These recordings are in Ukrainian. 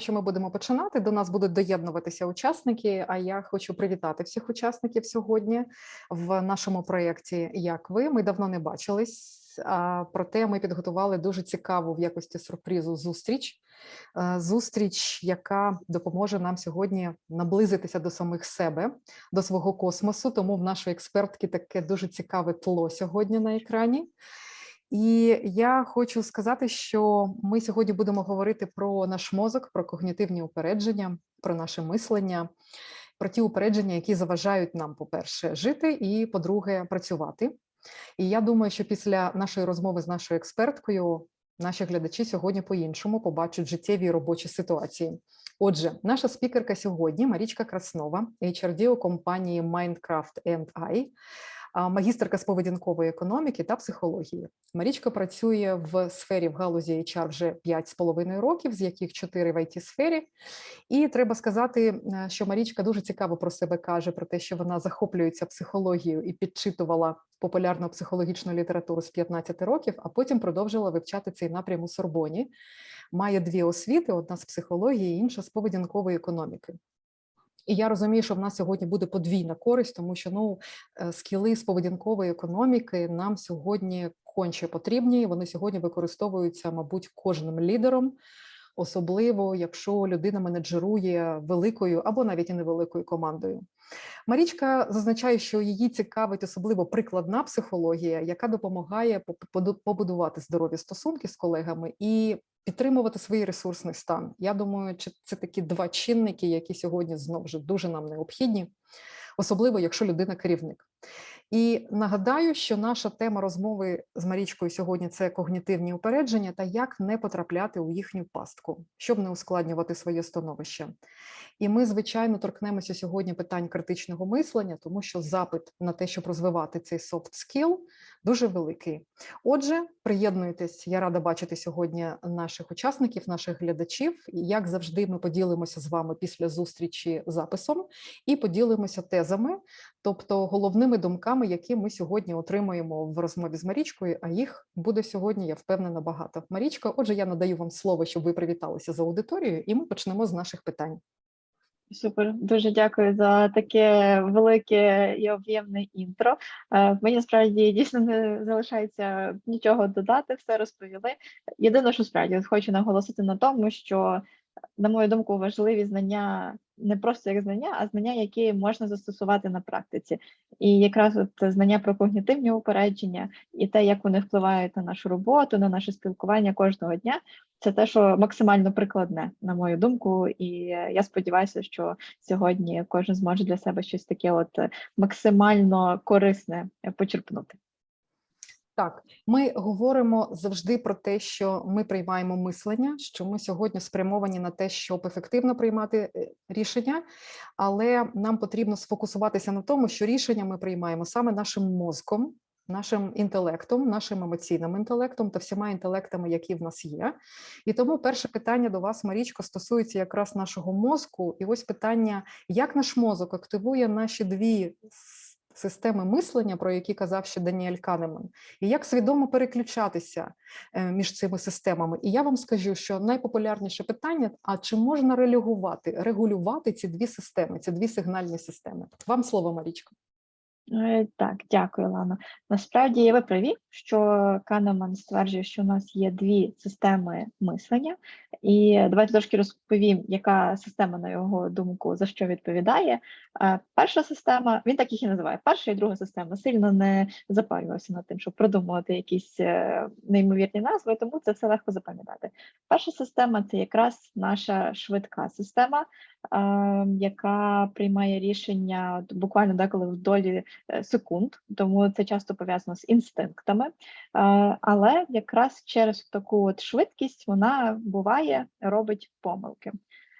Що ми будемо починати? До нас будуть доєднуватися учасники. А я хочу привітати всіх учасників сьогодні в нашому проєкті. Як ви? Ми давно не бачились, проте ми підготували дуже цікаву в якості сюрпризу зустріч. Е, Зустріч, яка допоможе нам сьогодні наблизитися до самих себе, до свого космосу. Тому в нашої експертки таке дуже цікаве тло сьогодні на екрані. І я хочу сказати, що ми сьогодні будемо говорити про наш мозок, про когнітивні упередження, про наше мислення, про ті упередження, які заважають нам, по-перше, жити, і по-друге, працювати. І я думаю, що після нашої розмови з нашою експерткою наші глядачі сьогодні по-іншому побачать життєві і робочі ситуації. Отже, наша спікерка сьогодні Марічка Краснова, HRD у компанії Mindcraft I, а, магістерка з поведінкової економіки та психології. Марічка працює в сфері в галузі HR вже 5,5 років, з яких 4 в it сфері. І треба сказати, е, що Марічка дуже цікаво про себе каже, про те, що вона захоплюється психологією і підчитувала популярну психологічну літературу з 15 років, а потім продовжила вивчати цей напрям у Сорбоні. Має дві освіти: одна з психології, інша з поведінкової економіки. І я розумію, що в нас сьогодні буде подвійна користь, тому що ну е, скіли з поведінкової економіки нам сьогодні конче потрібні. Вони сьогодні використовуються, мабуть, кожним лідером, особливо якщо людина менеджерує великою або навіть і невеликою командою. Марічка зазначає, що її цікавить особливо прикладна психологія, яка допомагає побудувати здорові стосунки з колегами і підтримувати свій ресурсний стан. Я думаю, чи це такі два чинники, які сьогодні знову ж дуже нам необхідні, особливо якщо людина керівник. І нагадаю, що наша тема розмови з Марічкою сьогодні це когнітивні упередження та як не потрапляти у їхню пастку, щоб не ускладнювати своє становище. І ми, звичайно, торкнемося сьогодні питань критичного мислення, тому що запит на те, щоб розвивати цей soft skill, дуже великий. Отже, приєднуйтесь, я рада бачити сьогодні наших учасників, наших глядачів. Як завжди, ми поділимося з вами після зустрічі записом і поділимося тезами, тобто головними думками, які ми сьогодні отримуємо в розмові з Марічкою. А їх буде сьогодні, я впевнена, багато. Марічка, отже, я надаю вам слово, щоб ви привіталися з аудиторією, і ми почнемо з наших питань. Супер, дуже дякую за таке велике і об'ємне інтро. Е, Мені справді дійсно не залишається нічого додати, все розповіли. Єдине, що справді хочу наголосити на тому, що, на мою думку, важливі знання не просто як знання, а знання, які можна застосувати на практиці. І якраз от знання про когнітивні упередження і те, як вони впливають на нашу роботу, на наше спілкування кожного дня, це те, що максимально прикладне, на мою думку. І я сподіваюся, що сьогодні кожен зможе для себе щось таке, от максимально корисне почерпнути. Так, ми говоримо завжди про те, що ми приймаємо мислення, що ми сьогодні спрямовані на те, щоб ефективно приймати е, рішення, але нам потрібно сфокусуватися на тому, що рішення ми приймаємо саме нашим мозком, нашим інтелектом, нашим емоційним інтелектом та всіма інтелектами, які в нас є. І тому перше питання до вас, Марічко, стосується якраз нашого мозку. І ось питання: як наш мозок активує наші дві системи мислення, про які казав ще Даніель Канеман, і як свідомо переключатися е, між цими системами. І я вам скажу, що найпопулярніше питання: а чи можна релігувати, регулювати ці дві системи, ці дві сигнальні системи? Вам слово, Марічко. Е, так, дякую, Лано. Насправді ви праві, що Канеман стверджує, що у нас є дві системи мислення, і давайте трошки розповім, яка система, на його думку, за що відповідає. Перша система, він так їх і називає. Перша і друга система сильно не запарювався над тим, щоб продумувати якісь е, неймовірні назви, тому це все легко запам'ятати. Перша система це якраз наша швидка система, яка приймає рішення буквально деколи в долі Е, секунд, тому це часто пов'язано з інстинктами. Але якраз через таку от швидкість вона буває, робить помилки.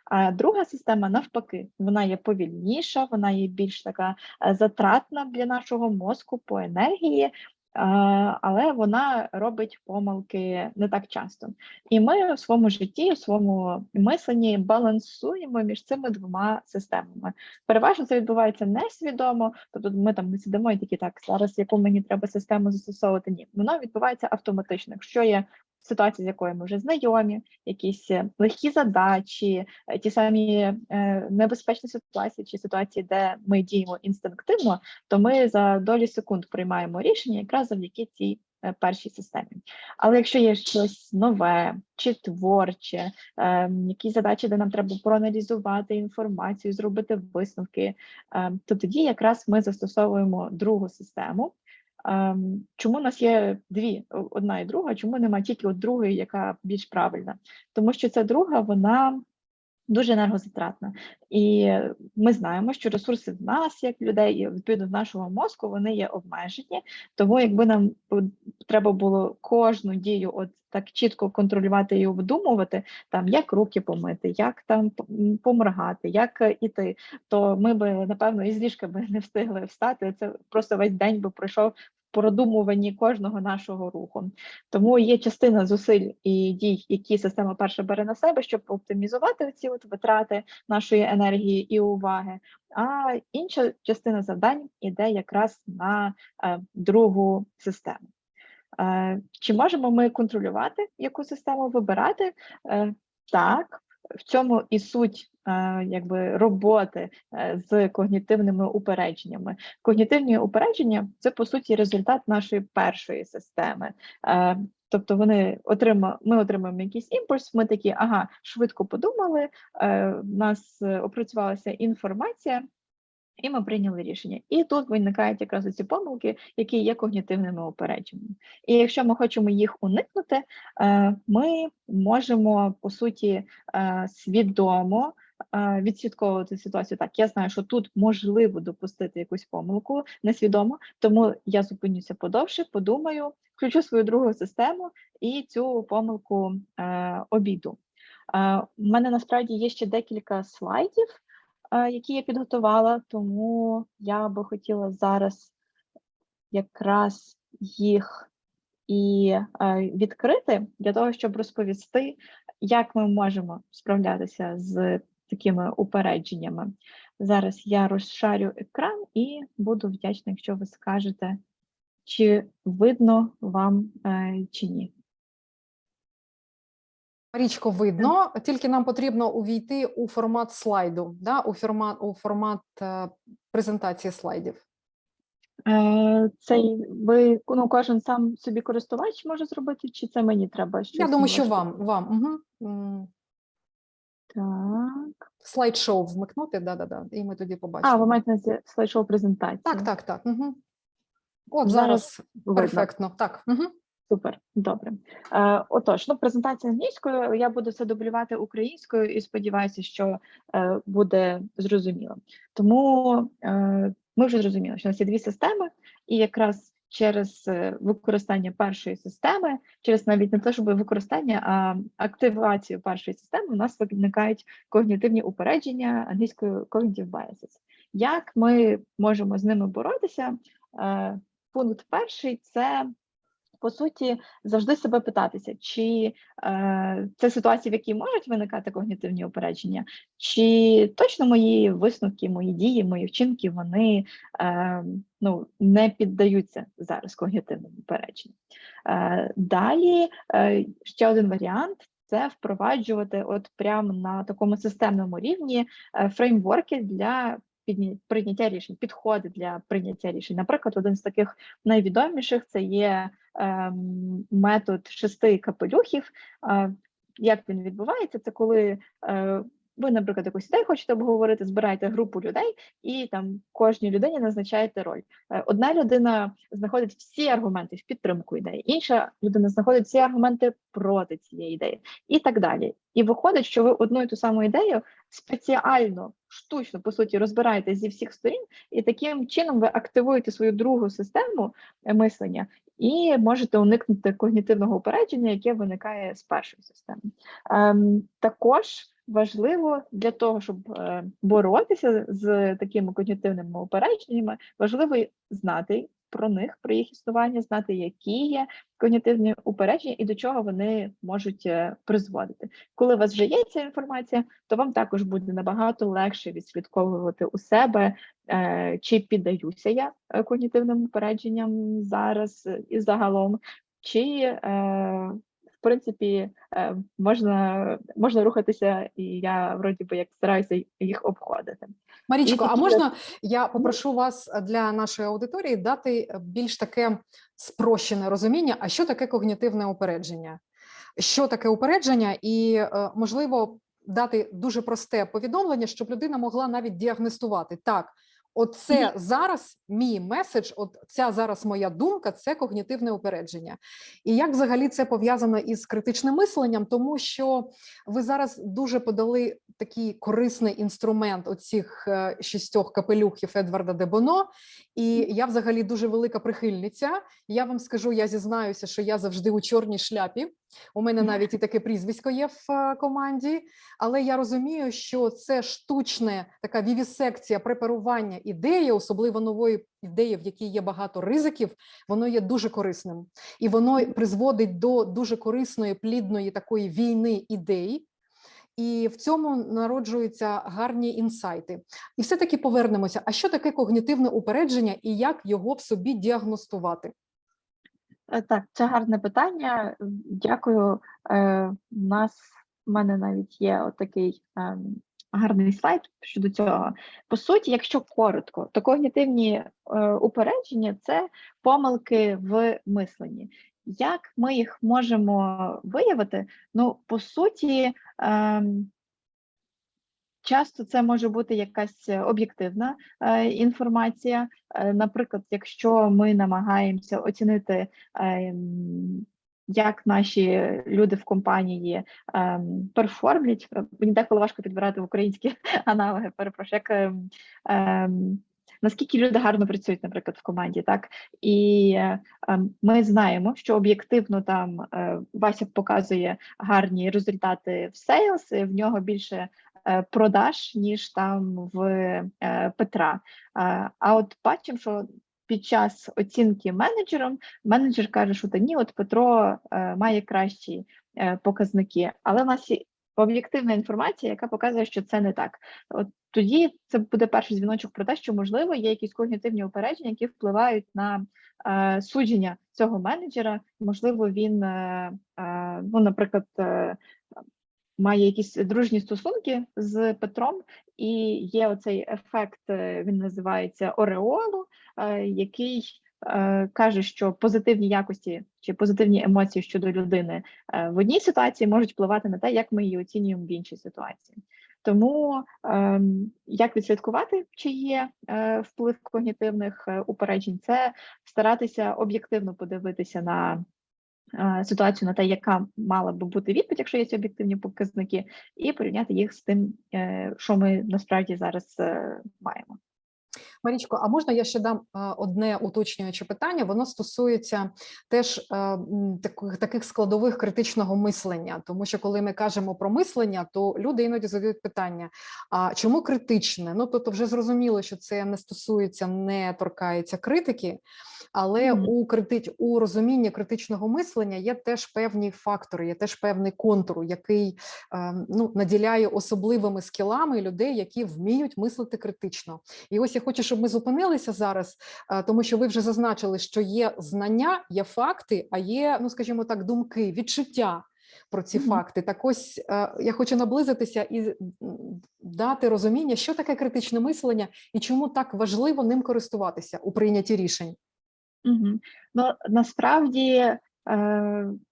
А друга система навпаки, вона є повільніша, вона є більш така е, затратна для нашого мозку по енергії, але вона робить помилки не так часто. І ми у своєму житті, у своєму мисленні балансуємо між цими двома системами. Переважно це відбувається несвідомо, тобто ми там не сидимо і такі так, зараз яку мені треба систему застосовувати. Ні, воно відбувається автоматично. Якщо є ситуації, з якою ми вже знайомі, якісь е, легкі задачі, е, ті самі е, небезпечні ситуації чи ситуації, де ми діємо інстинктивно, то ми за долі секунд приймаємо рішення якраз завдяки цій першій системі. Але якщо є щось нове чи творче, е, якісь задачі, де нам треба проаналізувати інформацію, зробити висновки, е, то тоді якраз ми застосовуємо другу систему. Ем, Чому у нас є дві, одна і друга? Чому немає тільки от другої, яка більш правильна? Тому що ця друга, вона дуже енергозатратна. І ми знаємо, що ресурси в нас, як людей, і відповідно в нашого мозку, вони є обмежені. Тому якби нам треба було кожну дію от так чітко контролювати і обдумувати, там як руки помити, як там поморгати, як е, іти, то ми би напевно із ліжка би не встигли встати. Це просто весь день би пройшов продумуванні кожного нашого руху. Тому є частина зусиль і дій, які система перша бере на себе, щоб оптимізувати ці от витрати нашої енергії і уваги. А інша частина завдань іде якраз на е, другу систему. Е, чи можемо ми контролювати, яку систему вибирати? Е, так, в цьому і суть якби роботи е, з когнітивними упередженнями. Когнітивні упередження це по суті результат нашої першої системи. Е, Тобто вони отрима, ми отримуємо якийсь імпульс, ми такі, ага, швидко подумали, е, в нас опрацювалася інформація, і ми прийняли рішення. І тут виникають якраз ці помилки, які є когнітивними упередженнями. І якщо ми хочемо їх уникнути, ми можемо по суті свідомо відслідковувати ситуацію. Так, я знаю, що тут можливо допустити якусь помилку несвідомо, тому я зупинюся подовше, подумаю, включу свою другу систему і цю помилку е, обійду. Е, У мене насправді є ще декілька слайдів, е, які я підготувала, тому я би хотіла зараз якраз їх і е, відкрити для того, щоб розповісти, як ми можемо справлятися з такими упередженнями. Зараз я розшарю екран і буду вдячна, якщо ви скажете, чи видно вам е, чи ні. Марічко, видно, тільки нам потрібно увійти у формат слайду, да? у формат, у формат е, презентації слайдів. Е, Цей ви ну, кожен сам собі користувач може зробити, чи це мені треба щось? Я думаю, що вам, вам. Угу. Так. Слайд-шоу вмикнути, да-да-да, і ми тоді побачимо. А, ви маєте на слайд-шоу презентації. Так, так, так. Угу. От Зараз зараз видно. перфектно. Так. Угу. Супер, добре. Е, отож, ну презентація англійською. Я буду це дублювати українською і сподіваюся, що е, буде зрозуміло. Тому е, ми вже зрозуміли, що у нас є дві системи, і якраз через е, використання першої системи, через навіть не те, щоб використання, а активацію першої системи, у нас виникають когнітивні упередження англійською cognitive biases. Як ми можемо з ними боротися? Е, пункт перший це по суті, завжди себе питатися, чи е, це ситуації, в якій можуть виникати когнітивні упередження, чи точно мої висновки, мої дії, мої вчинки вони е, ну, не піддаються зараз когнітивним упередженням. Е, далі е, ще один варіант. Це впроваджувати от прямо на такому системному рівні е, фреймворки для прийняття рішень, підходи для прийняття рішень. Наприклад, один з таких найвідоміших це є метод шести капелюхів. Як він відбувається? Це коли е, ви, наприклад, якусь ідею хочете обговорити, збираєте групу людей і там кожній людині назначаєте роль. Е, Одна людина знаходить всі аргументи в підтримку ідеї, інша людина знаходить всі аргументи проти цієї ідеї, і так далі. І виходить, що ви одну і ту саму ідею спеціально, штучно по суті, розбираєте зі всіх сторін, і таким чином ви активуєте свою другу систему е, мислення і можете уникнути когнітивного упередження, яке виникає з першої системи. Ем, також важливо для того, щоб е, боротися з такими когнітивними упередженнями, важливо знати про них, про їх існування, знати, які є когнітивні упередження і до чого вони можуть е, призводити. Коли у вас вже є ця інформація, то вам також буде набагато легше відслідковувати у себе, е, чи піддаюся я е, когнітивним упередженням зараз і загалом, чи принципі, е, можна, можна рухатися, і я вроді би як стараюся їх обходити. Марічко, а можна я попрошу вас для нашої аудиторії дати більш таке спрощене розуміння, а що таке когнітивне упередження? Що таке упередження, і е, можливо дати дуже просте повідомлення, щоб людина могла навіть діагностувати так. Оце зараз мій меседж, от ця зараз моя думка, це когнітивне упередження. І як взагалі це пов'язано із критичним мисленням, тому що ви зараз дуже подали такий корисний інструмент оцих е, шістьох капелюхів Едварда Дебоно. І я взагалі дуже велика прихильниця. Я вам скажу, я зізнаюся, що я завжди у чорній шляпі. У мене навіть і таке прізвисько є в е, команді, але я розумію, що це штучне така вівісекція препарування ідеї, особливо нової ідеї, в якій є багато ризиків, воно є дуже корисним і воно призводить до дуже корисної, плідної такої війни ідей. І в цьому народжуються гарні інсайти. І все-таки повернемося. А що таке когнітивне упередження і як його в собі діагностувати? Е, Так, це гарне питання. Дякую. Е, У нас в мене навіть є отакий ем, гарний слайд щодо цього. По суті, якщо коротко, то когнітивні е, упередження це помилки в мисленні. Як ми їх можемо виявити? Ну, по суті, ем, часто це може бути якась е, об'єктивна е, інформація. Е, Наприклад, якщо ми намагаємося оцінити, ем, як наші люди в компанії ем, перформлять, е, мені деколи важко підбирати українські аналоги, перепрошую, як ем, ем, наскільки люди гарно працюють, наприклад, в команді, так і е, ми знаємо, що об'єктивно там е, Вася показує гарні результати в сейлс, в нього більше е, продаж, ніж там в е, Петра. А, от бачимо, що під час оцінки менеджером менеджер каже, що та ні, от Петро е, має кращі е, показники, але в нас є об'єктивна інформація, яка показує, що це не так. От тоді це буде перший дзвіночок про те, що можливо є якісь когнітивні упередження, які впливають на е, судження цього менеджера. Можливо, він, е, е, ну, наприклад, е, має якісь дружні стосунки з Петром, і є оцей ефект, е, він називається Ореолу, е, який е, каже, що позитивні якості чи позитивні емоції щодо людини в одній ситуації можуть впливати на те, як ми її оцінюємо в іншій ситуації. Тому ем, як відслідкувати, чи є вплив когнітивних упереджень, це старатися об'єктивно подивитися на ситуацію, на те, яка мала би бути відповідь, якщо є ці об'єктивні показники, і порівняти їх з тим, е, що ми насправді зараз е, маємо. Марічко, а можна я ще дам одне уточнююче питання? Воно стосується теж таких, таких складових критичного мислення, тому що коли ми кажемо про мислення, то люди іноді задають питання: а чому критичне? Ну тобто, вже зрозуміло, що це не стосується, не торкається критики. Але Мгм. у критич у розумінні критичного мислення є теж певні фактори, є теж певний контур, який ну наділяє особливими скілами людей, які вміють мислити критично. І ось я хочу, щоб ми зупинилися зараз, е, тому що ви вже зазначили, що є знання, є факти, а є, ну скажімо так, думки, відчуття. Про ці факти, так ось е, я хочу наблизитися і дати розуміння, що таке критичне мислення і чому так важливо ним користуватися у прийнятті рішень. Мгм. Ну, насправді е,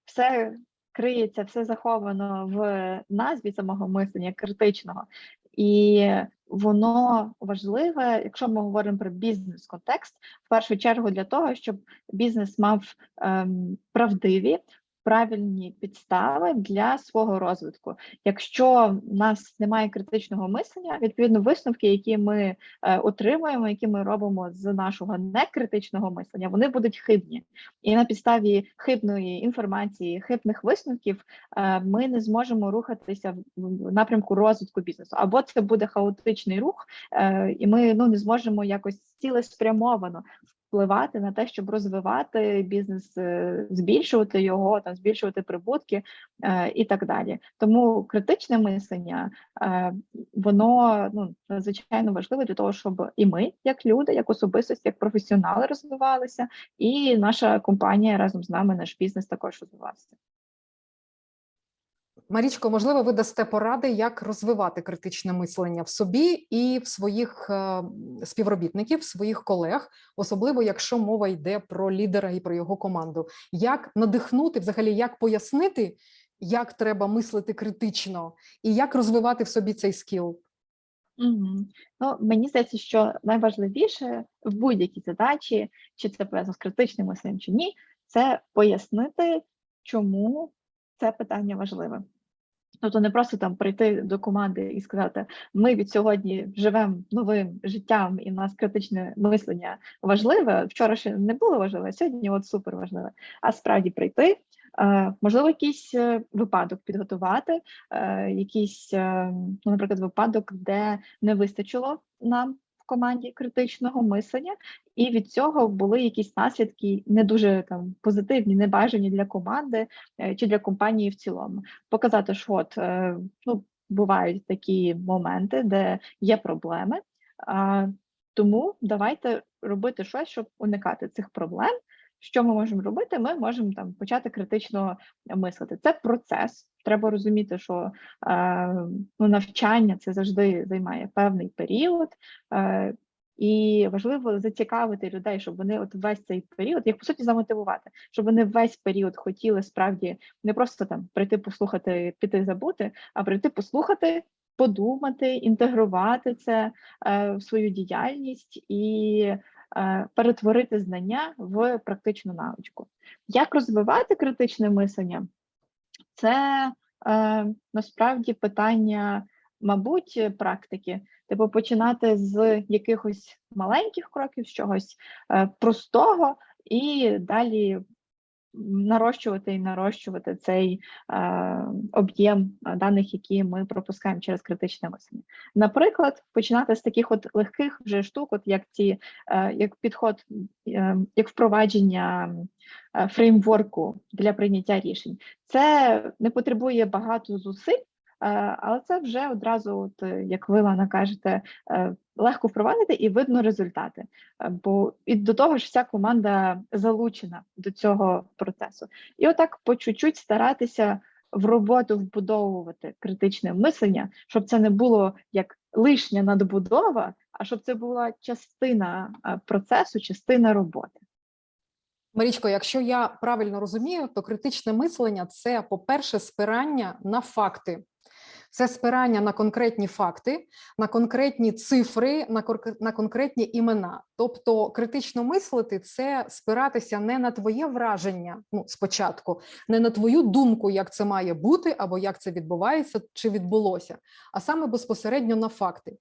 все криється, все заховано в назві самого мислення критичного, і воно важливе, якщо ми говоримо про бізнес-контекст, в першу чергу для того, щоб бізнес мав ем, правдиві. Правильні підстави для свого розвитку. Якщо в нас немає критичного мислення, відповідно висновки, які ми е, отримуємо, які ми робимо з нашого некритичного мислення, вони будуть хибні. І на підставі хибної інформації, хибних висновків е, ми не зможемо рухатися в- напрямку розвитку бізнесу. Або це буде хаотичний рух, е, і ми ну не зможемо якось цілеспрямовано впливати на те, щоб розвивати бізнес, е, збільшувати його, там збільшувати прибутки е, і так далі. Тому критичне мислення е, воно ну надзвичайно важливе для того, щоб і ми, як люди, як особистості, як професіонали, розвивалися, і наша компанія разом з нами, наш бізнес також розвивався. Марічко, можливо, ви дасте поради, як розвивати критичне мислення в собі і в своїх е, співробітників, своїх колег, особливо якщо мова йде про лідера і про його команду. Як надихнути, взагалі, як пояснити, як треба мислити критично, і як розвивати в собі цей скіл? Мгм. Ну, мені здається, що найважливіше в будь-якій задачі, чи це пов'язано з критичним мисленням, чи ні, це пояснити, чому це питання важливе. Тобто не просто там прийти до команди і сказати: ми від сьогодні живемо новим життям, і в нас критичне мислення важливе. Вчора ще не було важливе, сьогодні от супер важливе. А справді прийти, е, можливо, якийсь е, випадок підготувати, е, якийсь, ну, наприклад, випадок, де не вистачило нам в команді критичного мислення, і від цього були якісь наслідки не дуже там позитивні, небажані для команди е, чи для компанії в цілому. Показати, що от е, ну, бувають такі моменти, де є проблеми. А, тому давайте робити щось, щоб уникати цих проблем. Що ми можемо робити? Ми можемо там почати критично мислити. Це процес. Треба розуміти, що е, ну, навчання це завжди займає певний період. Е, і важливо зацікавити людей, щоб вони от весь цей період, їх по суті замотивувати, щоб вони весь період хотіли справді не просто там прийти послухати, піти забути, а прийти послухати, подумати, інтегрувати це е, в свою діяльність і е, перетворити знання в практичну навичку. Як розвивати критичне мислення? Це е, насправді питання, мабуть, практики. Типу, починати з якихось маленьких кроків, з чогось е, простого, і далі нарощувати і нарощувати цей е, об'єм е, даних, які ми пропускаємо через критичне мислення. Наприклад, починати з таких от легких вже штук, от як ці е, як підход, е, як впровадження е, фреймворку для прийняття рішень. Це не потребує багато зусиль. Е, Але це вже одразу, от, е, як ви Лана кажете, е, легко впровадити і видно результати. Бо і до того ж, вся команда залучена до цього процесу. І отак по чуть-чуть старатися в роботу вбудовувати критичне мислення, щоб це не було як лишня надбудова, а щоб це була частина процесу, частина роботи. Марічко, якщо я правильно розумію, то критичне мислення це, по-перше, спирання на факти. Це спирання на конкретні факти, на конкретні цифри, на конкретні імена. Тобто, критично мислити це спиратися не на твоє враження ну, спочатку, не на твою думку, як це має бути, або як це відбувається чи відбулося, а саме безпосередньо на факти.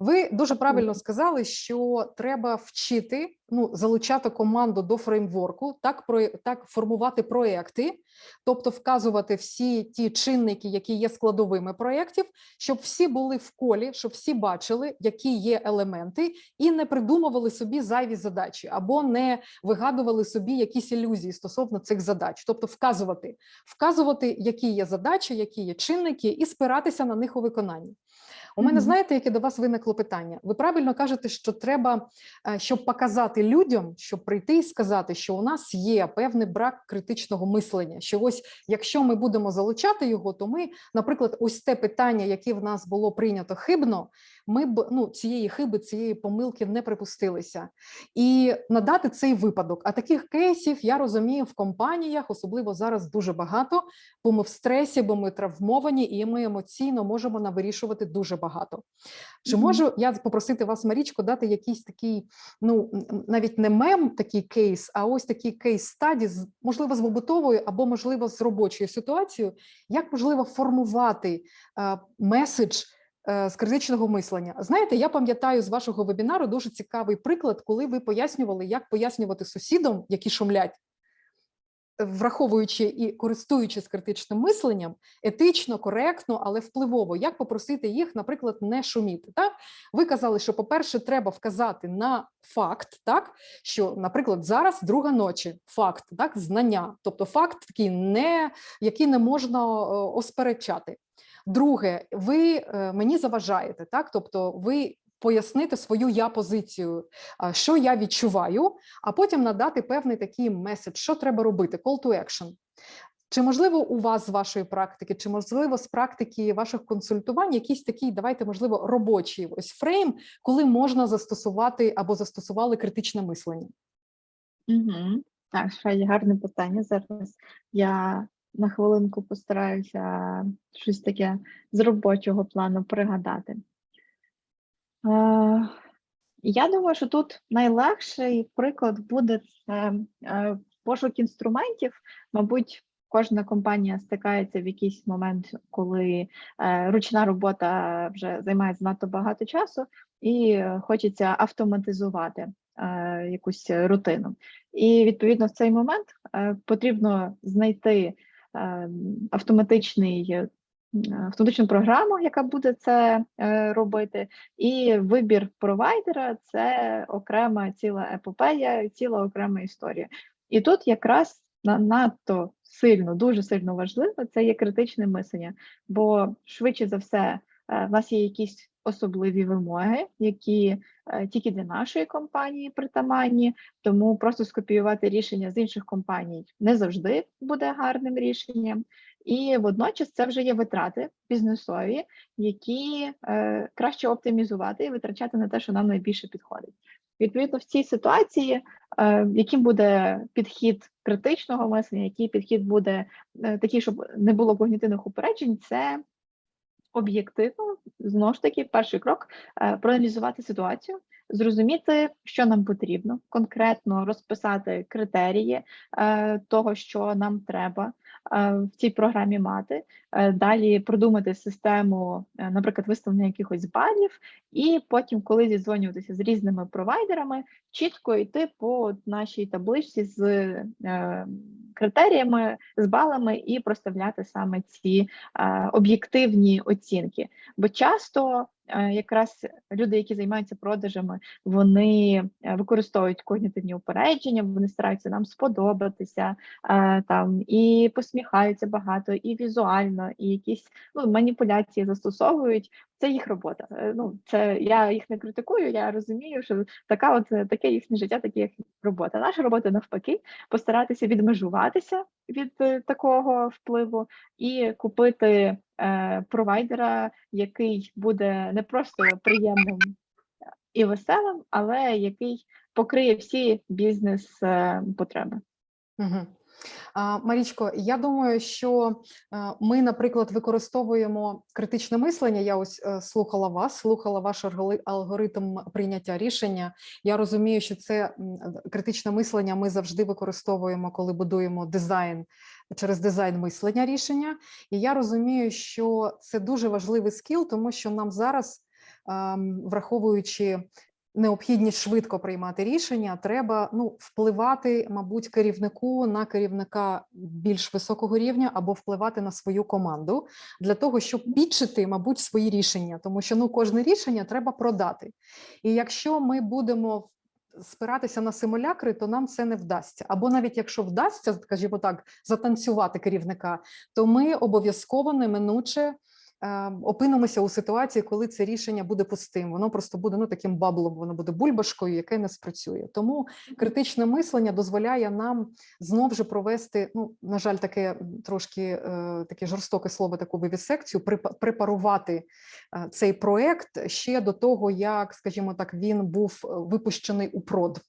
Ви дуже правильно сказали, що треба вчити, ну залучати команду до фреймворку, так про так формувати проекти, тобто вказувати всі ті чинники, які є складовими проєктів, щоб всі були в колі, щоб всі бачили, які є елементи, і не придумували собі зайві задачі або не вигадували собі якісь ілюзії стосовно цих задач, тобто вказувати, вказувати, які є задачі, які є чинники, і спиратися на них у виконанні. У мене знаєте, яке до вас виникло питання? Ви правильно кажете, що треба, е, щоб показати людям, щоб прийти і сказати, що у нас є певний брак критичного мислення. Що ось якщо ми будемо залучати його, то ми, наприклад, ось те питання, яке в нас було прийнято хибно, ми б ну цієї хиби, цієї помилки не припустилися. І надати цей випадок. А таких кейсів я розумію в компаніях, особливо зараз дуже багато, бо ми в стресі, бо ми травмовані, і ми емоційно можемо навирішувати дуже багато. Чи можу я попросити вас, Марічко, дати якийсь такий, ну навіть не мем, такий кейс, а ось такий кейс стаді, можливо, з побутовою або можливо з робочою ситуацією, як можливо формувати е, меседж з критичного мислення. Знаєте, я пам'ятаю з вашого вебінару дуже цікавий приклад, коли ви пояснювали, як пояснювати сусідам, які шумлять, е, враховуючи і користуючись критичним мисленням, етично, коректно, але впливово, як попросити їх, наприклад, не шуміти. Так ви казали, що, по-перше, треба вказати на факт, так що, наприклад, зараз друга ночі, факт, так, знання, тобто факт такий, не який не можна е, осперечати. Друге, ви е, мені заважаєте, так? Тобто, ви пояснити свою я позицію, що я відчуваю, а потім надати певний такий меседж, що треба робити, call to action. Чи можливо у вас з вашої практики, чи можливо з практики ваших консультувань якийсь такий, давайте, можливо, робочий ось фрейм, коли можна застосувати або застосували критичне мислення? Угу. Так, справді гарне питання. Зараз я на хвилинку постараюся щось таке з робочого плану пригадати. Е, я думаю, що тут найлегший приклад буде це е, пошук інструментів. Мабуть, кожна компанія стикається в якийсь момент, коли е, ручна робота вже займає занадто багато часу, і е, хочеться автоматизувати е, якусь рутину. І відповідно в цей момент е, потрібно знайти е, автоматичний. е, Автоматичну програму, яка буде це е, робити, і вибір провайдера це окрема ціла епопея, ціла окрема історія. І тут якраз на- надто сильно, дуже сильно важливо це є критичне мислення, бо швидше за все е, в нас є якісь особливі вимоги, які е, тільки для нашої компанії притаманні, тому просто скопіювати рішення з інших компаній не завжди буде гарним рішенням. І водночас це вже є витрати бізнесові, які е, краще оптимізувати і витрачати на те, що нам найбільше підходить. Відповідно, в цій ситуації, е, яким буде підхід критичного мислення, який підхід буде е, такий, щоб не було когнітивних упереджень, це об'єктивно знову ж таки перший крок е, проаналізувати ситуацію, зрозуміти, що нам потрібно, конкретно розписати критерії е, того, що нам треба в цій програмі мати. Е, Далі продумати систему, е, наприклад, виставлення якихось балів, і потім, коли зідзвонюватися з різними провайдерами, чітко йти по нашій табличці з е, критеріями, з балами і проставляти саме ці е, об'єктивні оцінки. Бо часто е, якраз люди, які займаються продажами, вони е, використовують когнітивні упередження, вони стараються нам сподобатися е, там і посміхаються багато, і візуально, і якісь ну, маніпуляції застосовують. Це їх робота. Е, Ну це я їх не критикую. Я розумію, що така, от е, таке їхнє життя, таке їх робота. Наша робота навпаки, постаратися відмежуватися від е, такого впливу і купити е, провайдера, який буде не просто приємним і веселим, але який покриє всі бізнес е, потреби. Угу. Марічко, я думаю, що е, ми, наприклад, використовуємо критичне мислення. Я ось е, слухала вас, слухала ваш алгоритм прийняття рішення. Я розумію, що це критичне мислення ми завжди використовуємо, коли будуємо дизайн через дизайн мислення рішення. І я розумію, що це дуже важливий скіл, тому що нам зараз, ем, враховуючи необхідність швидко приймати рішення, треба ну впливати, мабуть, керівнику на керівника більш високого рівня або впливати на свою команду для того, щоб підчити, мабуть, свої рішення, тому що ну кожне рішення треба продати. І якщо ми будемо спиратися на симулякри, то нам це не вдасться. Або навіть якщо вдасться, скажімо так, затанцювати керівника, то ми обов'язково неминуче опинимося у ситуації, коли це рішення буде пустим. Воно просто буде ну таким баблом, воно буде бульбашкою, яке не спрацює. Тому критичне мислення дозволяє нам знов же провести. Ну на жаль, таке трошки е, таке жорстоке слово, таку вивісекцію, препарувати е, цей проект ще до того, як, скажімо так, він був е, випущений у прод.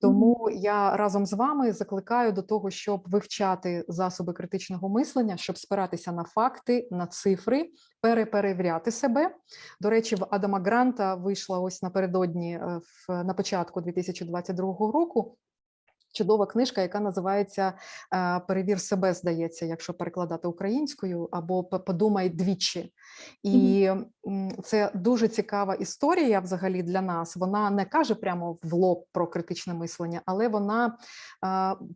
Тому я разом з вами закликаю до того, щоб вивчати засоби критичного мислення, щоб спиратися на факти, на цифри, переперевіряти себе. До речі, в Адама Гранта вийшла ось напередодні е, на початку 2022 року. Чудова книжка, яка називається е, Перевір себе, здається, якщо перекладати українською, або «П- Подумай двічі. І це дуже цікава історія взагалі для нас. Вона не каже прямо в лоб про критичне мислення, але вона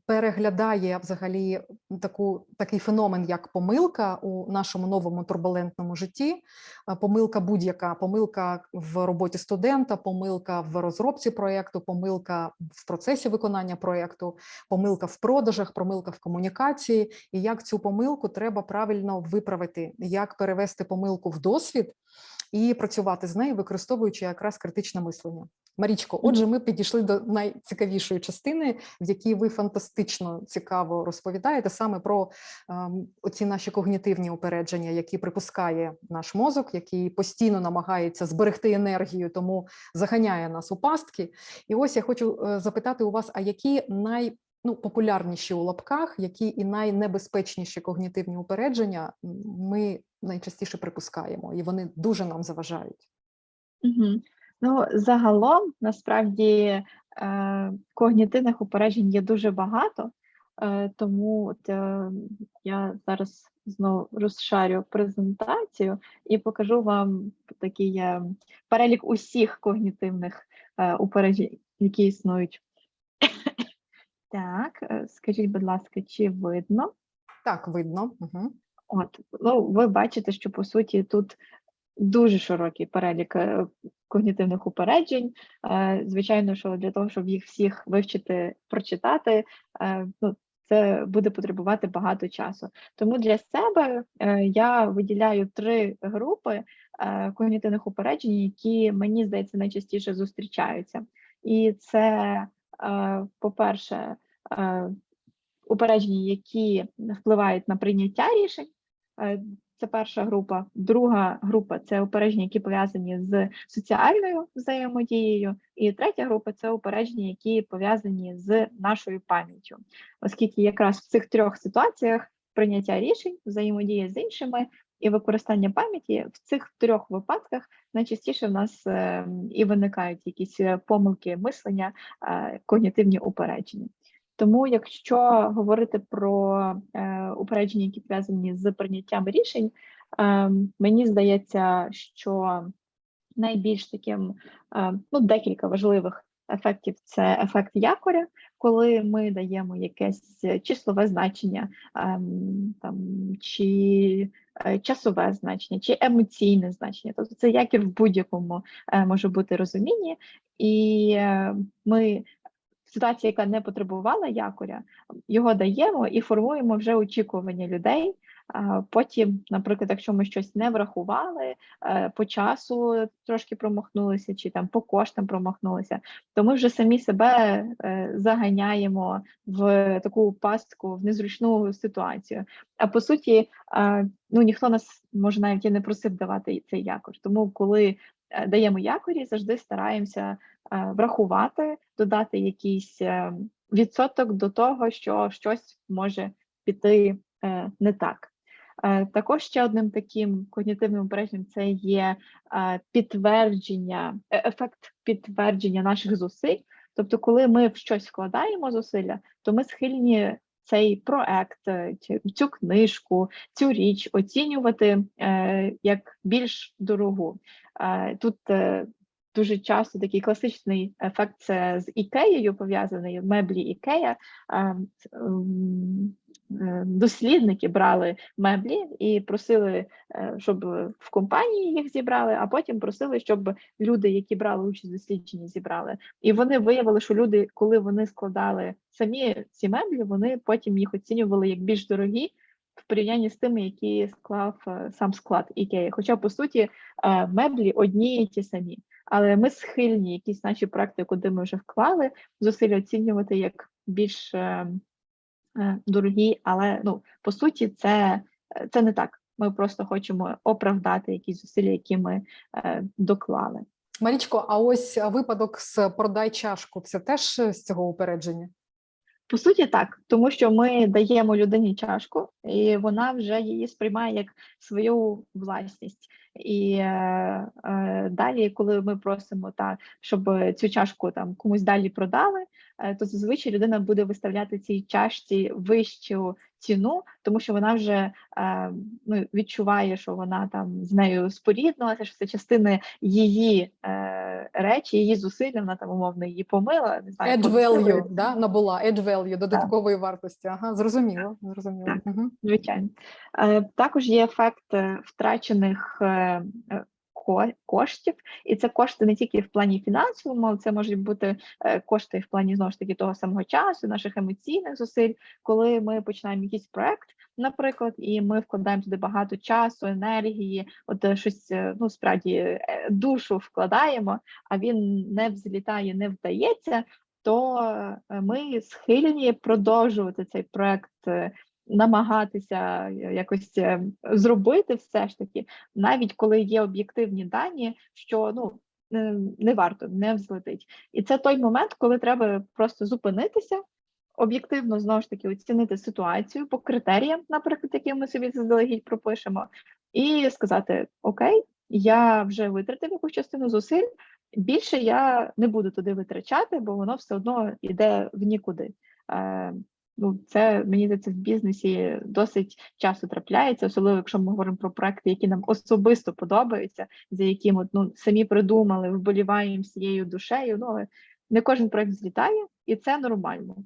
переглядає взагалі таку, такий феномен, як помилка у нашому новому турбулентному житті. Помилка будь-яка, помилка в роботі студента, помилка в розробці проєкту, помилка в процесі виконання проєкту, помилка в продажах, помилка в комунікації, і як цю помилку треба правильно виправити, як перевести помилку в досвід. і працювати з нею, використовуючи якраз критичне мислення. Марічко, отже, ми підійшли до найцікавішої частини, в якій ви фантастично цікаво розповідаєте саме про ем, оці наші когнітивні упередження, які припускає наш мозок, який постійно намагається зберегти енергію, тому заганяє нас у пастки. І ось я хочу е, запитати у вас: а які най ну, популярніші у лапках, які і найнебезпечніші когнітивні упередження ми найчастіше припускаємо, і вони дуже нам заважають. Угу. Ну, загалом, насправді, е, когнітивних упереджень є дуже багато, е, тому от, е, я зараз знову розшарю презентацію і покажу вам такий перелік усіх когнітивних упереджень, які існують. Так, е, скажіть, будь ласка, чи видно? Так, видно. Угу. От, ну, ви бачите, що по суті тут дуже широкий перелік е, когнітивних упереджень. Е, Звичайно, що для того, щоб їх всіх вивчити, прочитати, ну, це буде потребувати багато часу. Тому для себе я виділяю три групи когнітивних упереджень, які мені здається найчастіше зустрічаються. І це, по-перше, упередження, які впливають на прийняття рішень. Е, Це перша група. Друга група це упередження, які пов'язані з соціальною взаємодією. І третя група це упередження, які пов'язані з нашою пам'яттю, оскільки якраз в цих трьох ситуаціях прийняття рішень, взаємодія з іншими і використання пам'яті в цих трьох випадках найчастіше в нас е, і виникають якісь е, помилки мислення, е, когнітивні упередження. Тому, якщо говорити про е, упередження, які пов'язані з прийняттям рішень, е, мені здається, що найбільш таким е, ну, декілька важливих ефектів це ефект якоря, коли ми даємо якесь числове значення, ем, там, чи е, часове значення, чи емоційне значення. Тобто це якір в будь-якому е, може бути розумінні, і е, ми ситуація, яка не потребувала якоря, його даємо і формуємо вже очікування людей. Потім, наприклад, якщо ми щось не врахували, е, по часу трошки промахнулися, чи там по коштам промахнулися, то ми вже самі себе е, заганяємо в таку пастку, в незручну ситуацію. А по суті, е, ну ніхто нас може навіть і не просив давати цей якор. Тому коли даємо якорі, завжди стараємося врахувати, додати якийсь е, відсоток до того, що щось може піти е, не так. Е, Також ще одним таким когнітивним упередженням це є е, підтвердження, е, ефект підтвердження наших зусиль. Тобто, коли ми в щось вкладаємо зусилля, то ми схильні цей проект, е, цю книжку, цю річ оцінювати е, як більш дорогу. Е, Тут е, дуже часто такий класичний ефект це з ікеєю пов'язаний меблі ікея. Е, е, Дослідники брали меблі і просили, е, щоб в компанії їх зібрали, а потім просили, щоб люди, які брали участь в дослідженні, зібрали. І вони виявили, що люди, коли вони складали самі ці меблі, вони потім їх оцінювали як більш дорогі в порівнянні з тими, які склав сам склад Ікеї. Хоча, по суті, меблі одні і ті самі. Але ми схильні якісь наші практики, куди ми вже вклали, зусилля оцінювати як більш е, е, дорогі, але ну, по суті, це, це не так. Ми просто хочемо оправдати якісь зусилля, які ми е, доклали. Марічко, а ось випадок з продай чашку це теж з цього упередження? По суті, так, тому що ми даємо людині чашку, і вона вже її сприймає як свою власність. І е, е, далі, коли ми просимо та щоб цю чашку там комусь далі продали, е, то зазвичай людина буде виставляти цій чашці вищу ціну, тому що вона вже е, ну, відчуває, що вона там з нею споріднулася, що це частини її е, речі, її зусилля, вона там умовно її помила. Не знаю, Add value, да, набула add value, додаткової вартості. Ага, зрозуміло, зрозуміло. Так. Угу. Звичайно. Е, Також є ефект е, втрачених е, е, коштів, і це кошти не тільки в плані фінансовому, але це можуть бути е, кошти в плані знову ж таки того самого часу, наших емоційних зусиль, коли ми починаємо якийсь проект. наприклад, і ми вкладаємо туди багато часу, енергії, от е, щось е, ну справді душу вкладаємо, а він не взлітає, не вдається. То ми схильні продовжувати цей проект, намагатися е, якось е, зробити все ж таки, навіть коли є об'єктивні дані, що ну не, варто, не взлетить. І це той момент, коли треба просто зупинитися, об'єктивно знову ж таки оцінити ситуацію по критеріям, наприклад, які ми собі заздалегідь пропишемо, і сказати: Окей, я вже витратив якусь частину зусиль. Більше я не буду туди витрачати, бо воно все одно йде в нікуди. Ну, це мені здається, в бізнесі досить часто трапляється, особливо якщо ми говоримо про проекти, які нам особисто подобаються, за от, ну, самі придумали, вболіваємо всією душею. Ну, не кожен проект злітає, і це нормально.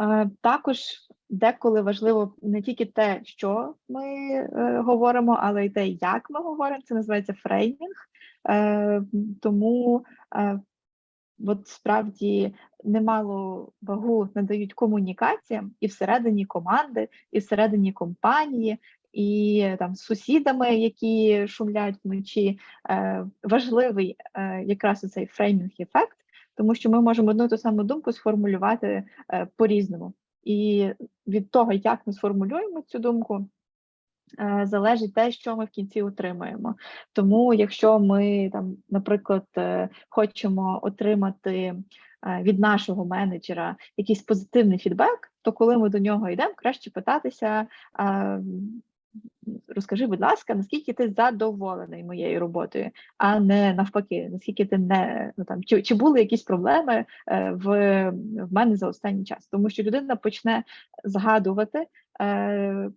Е, Також деколи важливо не тільки те, що ми е, говоримо, але й те, як ми говоримо. Це називається фреймінг. Е, тому от справді немало вагу надають комунікаціям і всередині команди, і всередині компанії, і там з сусідами, які шумлять вночі. Е, важливий е, якраз цей фреймінг ефект, тому що ми можемо одну ту саму думку сформулювати е, по-різному. І від того, як ми сформулюємо цю думку, залежить те, що ми в кінці отримаємо. Тому, якщо ми там, наприклад, е, хочемо отримати е, від нашого менеджера якийсь позитивний фідбек, то коли ми до нього йдемо, краще питатися. е, Розкажи, будь ласка, наскільки ти задоволений моєю роботою, а не навпаки, наскільки ти не ну там чи, чи були якісь проблеми е, в, в мене за останній час? Тому що людина почне згадувати е,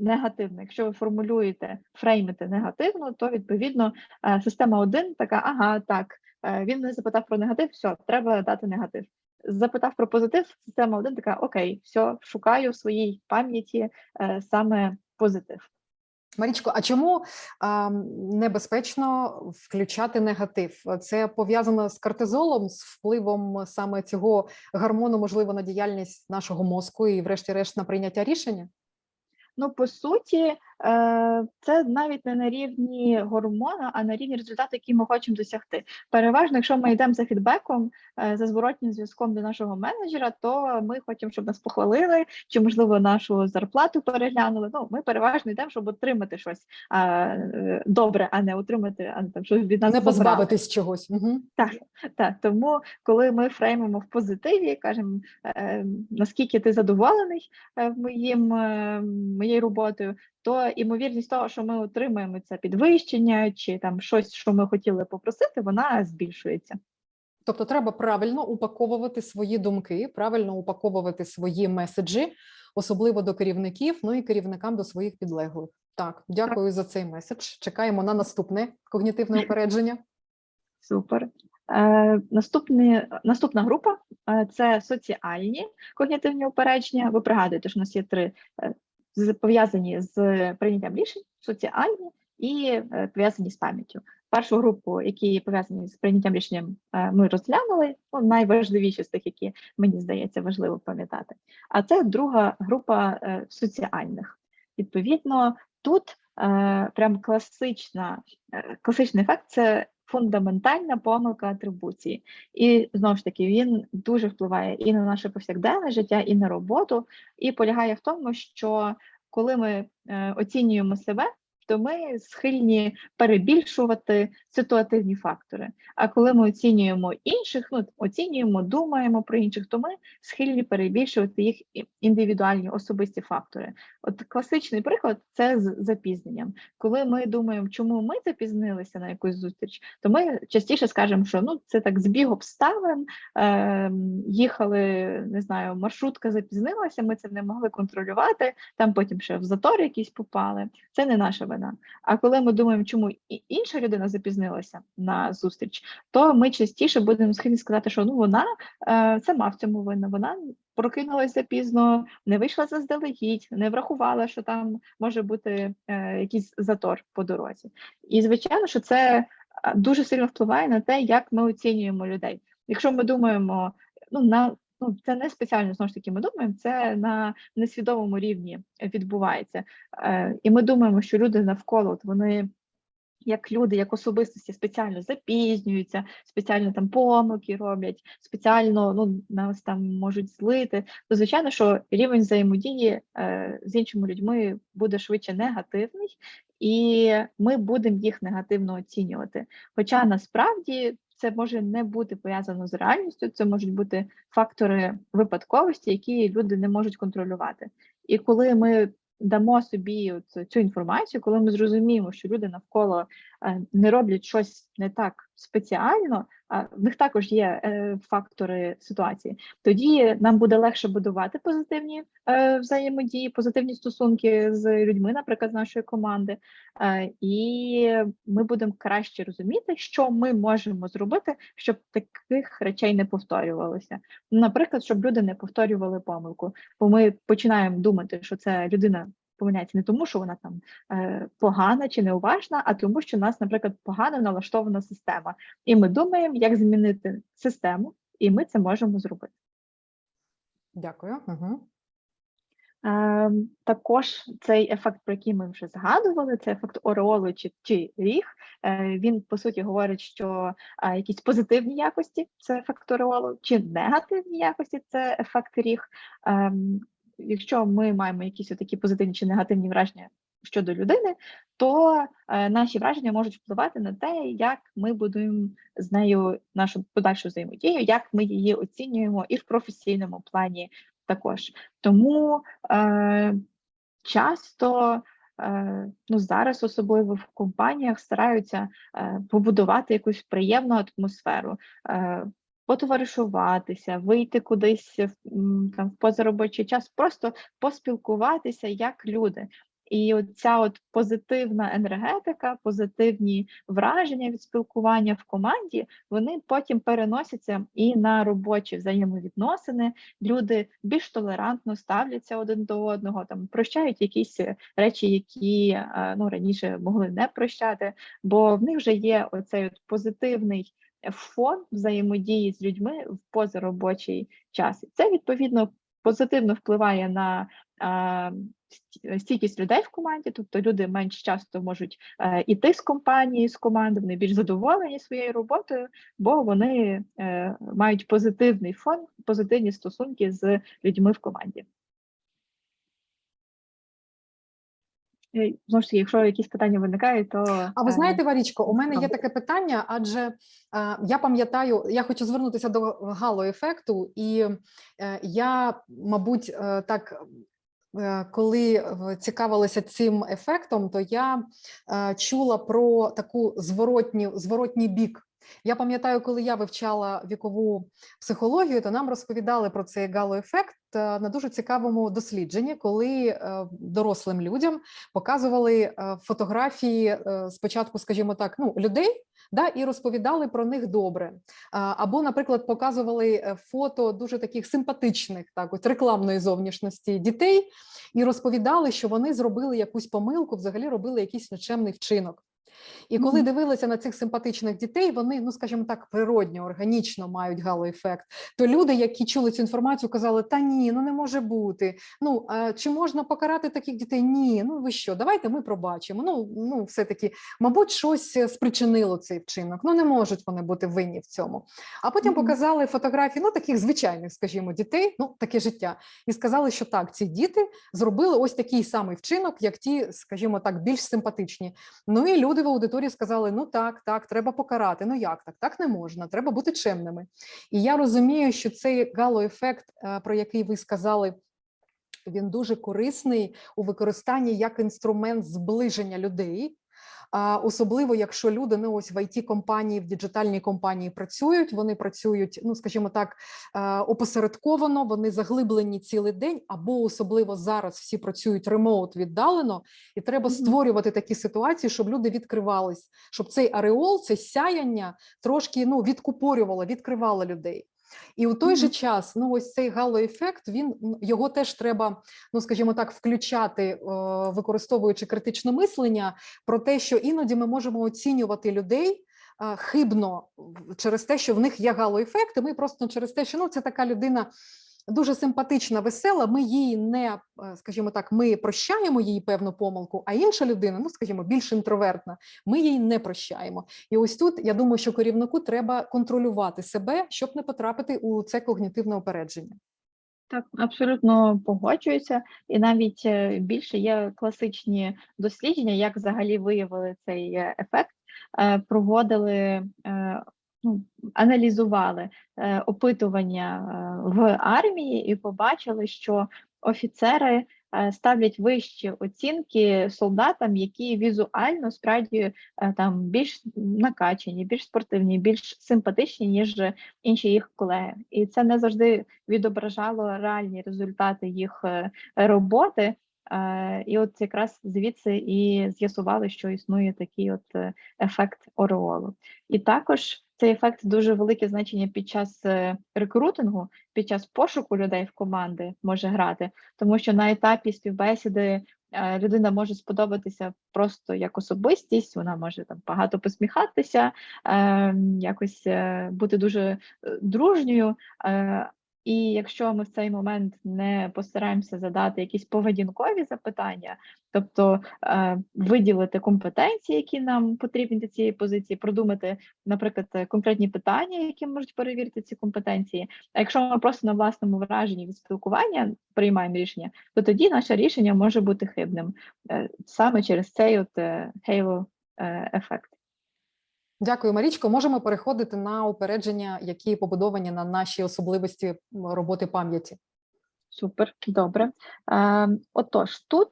негативно. Якщо ви формулюєте, фреймите негативно, то відповідно е, система 1 така, ага, так, е, він мене запитав про негатив, все, треба дати негатив. Запитав про позитив, система 1 така, окей, все, шукаю в своїй пам'яті е, саме позитив. Марічко, а чому а, небезпечно включати негатив? Це пов'язано з кортизолом, з впливом саме цього гормону, можливо, на діяльність нашого мозку і, врешті-решт, на прийняття рішення? Ну, по суті, це навіть не на рівні гормона, а на рівні результату, який ми хочемо досягти. Переважно, якщо ми йдемо за фідбеком, е, за зворотнім зв'язком до нашого менеджера, то ми хочемо, щоб нас похвалили, чи можливо нашу зарплату переглянули. Ну, ми переважно йдемо, щоб отримати щось е, добре, а не отримати, а не там щось від нас Не позбавитись чогось. Угу. Так, так, тому коли ми фреймимо в позитиві, кажемо, е, наскільки ти задоволений е, моїм, е, моєю роботою, то імовірність того, що ми отримаємо це підвищення чи там щось, що ми хотіли попросити, вона збільшується. Тобто треба правильно упаковувати свої думки, правильно упаковувати свої меседжі, особливо до керівників, ну і керівникам до своїх підлеглих. Так, дякую за цей меседж. Чекаємо на наступне когнітивне упередження. Супер. Е, наступний, наступна група е, це соціальні когнітивні упередження. Ви пригадуєте, що у нас є три е, пов'язані з прийняттям рішень, соціальні і е, пов'язані з пам'яттю. Першу групу, які пов'язані з прийняттям рішенням, е, ми розглянули. Ну, найважливіші з тих, які мені здається важливо пам'ятати. А це друга група е, соціальних. Відповідно, тут прям класична, класичний ефект це фундаментальна помилка атрибуції. І знову ж таки, він дуже впливає і на наше повсякденне життя, і на роботу, і полягає в тому, що коли ми е, оцінюємо себе, то ми схильні перебільшувати ситуативні фактори. А коли ми оцінюємо інших, ну оцінюємо, думаємо про інших, то ми схильні перебільшувати їх індивідуальні особисті фактори. От класичний приклад це з запізненням. Коли ми думаємо, чому ми запізнилися на якусь зустріч, то ми частіше скажемо, що ну це так збіг обставин. Е, їхали, не знаю, маршрутка запізнилася, ми це не могли контролювати. Там потім ще в затор якісь попали. Це не наша вина. А коли ми думаємо, чому інша людина запізнилася на зустріч, то ми частіше будемо схильні сказати, що ну вона е, сама в цьому винна. Вона прокинулася запізно, не вийшла заздалегідь, не врахувала, що там може бути е, якийсь затор по дорозі. І звичайно, що це е, дуже сильно впливає на те, як ми оцінюємо людей. Якщо ми думаємо, ну на ну це не спеціально знову ж таки. Ми думаємо, це на несвідомому рівні відбувається. Е, І ми думаємо, що люди навколо от вони. Як люди, як особистості спеціально запізнюються, спеціально там помилки роблять, спеціально ну нас там можуть злити. То звичайно, що рівень взаємодії е, з іншими людьми буде швидше негативний, і ми будемо їх негативно оцінювати. Хоча насправді це може не бути пов'язано з реальністю, це можуть бути фактори випадковості, які люди не можуть контролювати. І коли ми дамо собі цю інформацію, коли ми зрозуміємо, що люди навколо е, не роблять щось не так спеціально, а в них також є е, фактори ситуації, тоді нам буде легше будувати позитивні е, взаємодії, позитивні стосунки з людьми, наприклад, з нашої команди, е, і ми будемо краще розуміти, що ми можемо зробити, щоб таких речей не повторювалося. Наприклад, щоб люди не повторювали помилку, бо ми починаємо думати, що це людина. Помиляється не тому, що вона там е, погана чи неуважна, а тому, що у нас, наприклад, погано налаштована система, і ми думаємо, як змінити систему, і ми це можемо зробити. Дякую. Угу. Е, також цей ефект, про який ми вже згадували, це ефект ореолу чи, чи ріг. Е, він по суті говорить, що е, якісь позитивні якості це ефект ореолу, чи негативні якості це ефект ріг. Якщо ми маємо якісь такі позитивні чи негативні враження щодо людини, то е, наші враження можуть впливати на те, як ми будуємо з нею нашу подальшу взаємодію, як ми її оцінюємо і в професійному плані також. Тому е, часто. е, Ну, зараз, особливо в компаніях, стараються е, побудувати якусь приємну атмосферу, потоваришуватися, вийти кудись там в позаробочий час, просто поспілкуватися як люди. І от ця от позитивна енергетика, позитивні враження від спілкування в команді, вони потім переносяться і на робочі взаємовідносини. Люди більш толерантно ставляться один до одного, там прощають якісь речі, які е, ну раніше могли не прощати, бо в них вже є оцей от позитивний фон взаємодії з людьми в позаробочий час. Це відповідно позитивно впливає на стійкість людей в команді, тобто люди менш часто можуть е, іти з компанії, з команди, вони більш задоволені своєю роботою, бо вони е, мають позитивний фон, позитивні стосунки з людьми в команді. Знову ж таки, якщо якісь питання виникають, то А ви е, знаєте, Варічко, у мене є таке питання, адже е, я пам'ятаю, я хочу звернутися до гало-ефекту, і е, я, мабуть, е, так. е, Коли е, цікавилася цим ефектом, то я е, чула про таку зворотню, зворотній бік. Я пам'ятаю, коли я вивчала вікову психологію, то нам розповідали про цей гало-ефект е, на дуже цікавому дослідженні, коли е, дорослим людям показували е, фотографії спочатку, скажімо так, ну людей. Да, і розповідали про них добре. Або, наприклад, показували фото дуже таких симпатичних, так от рекламної зовнішності дітей, і розповідали, що вони зробили якусь помилку, взагалі робили якийсь нечемний вчинок. І коли дивилися на цих симпатичних дітей, вони, ну скажімо так, природньо, органічно мають галоефект. То люди, які чули цю інформацію, казали: Та ні, ну не може бути. Ну а чи можна покарати таких дітей? Ні, ну ви що? Давайте ми пробачимо. Ну, ну все таки, мабуть, щось е, спричинило цей вчинок. Ну не можуть вони бути винні в цьому. А потім показали фотографії, ну таких звичайних, скажімо, дітей, ну таке життя, і сказали, що так, ці діти зробили ось такий самий вчинок, як ті, скажімо так, більш симпатичні. Ну і люди аудиторії сказали: ну так, так, треба покарати. Ну як так? Так не можна, треба бути чемними. І я розумію, що цей гало-ефект, е, про який ви сказали. Він дуже корисний у використанні як інструмент зближення людей, особливо якщо люди ну ось в it компанії в діджитальній компанії працюють. Вони працюють, ну скажімо так, е, опосередковано, вони заглиблені цілий день, або особливо зараз всі працюють ремоут віддалено, і треба створювати такі ситуації, щоб люди відкривались, щоб цей ареол, це сяяння трошки ну відкупорювало, відкривало людей. І у той же час, ну ось цей галоефект, він його теж треба, ну скажімо так, включати, е, використовуючи критичне мислення про те, що іноді ми можемо оцінювати людей хибно через те, що в них є галоефект, і ми просто через те, що ну це така людина. Дуже симпатична, весела. Ми її не, е, скажімо так, ми прощаємо їй певну помилку, а інша людина, ну скажімо, більш інтровертна, ми їй не прощаємо. І ось тут я думаю, що керівнику треба контролювати себе, щоб не потрапити у це когнітивне опередження. Так, абсолютно погоджуюся, і навіть е, більше є класичні дослідження, як взагалі виявили цей е, ефект, проводили, ну, аналізували е, опитування е, в армії і побачили, що офіцери е, ставлять вищі оцінки солдатам, які візуально справді там більш накачані, більш спортивні, більш симпатичні, ніж інші їх колеги. І це не завжди відображало реальні результати їх роботи. І от якраз звідси і з'ясували, що існує такий от ефект ореолу. І також цей ефект дуже велике значення під час е, рекрутингу, під час пошуку людей в команди може грати, тому що на етапі співбесіди е, людина може сподобатися просто як особистість, вона може там багато посміхатися, е, якось е, бути дуже дружньою. І якщо ми в цей момент не постараємося задати якісь поведінкові запитання, тобто е, виділити компетенції, які нам потрібні для цієї позиції, продумати, наприклад, е, конкретні питання, які можуть перевірити ці компетенції. А якщо ми просто на власному враженні від спілкування приймаємо рішення, то тоді наше рішення може бути хибним е, саме через цей от е, halo е. Дякую, Марічко. Можемо переходити на упередження, які побудовані на наші особливості роботи пам'яті. Супер, добре. Е, отож, тут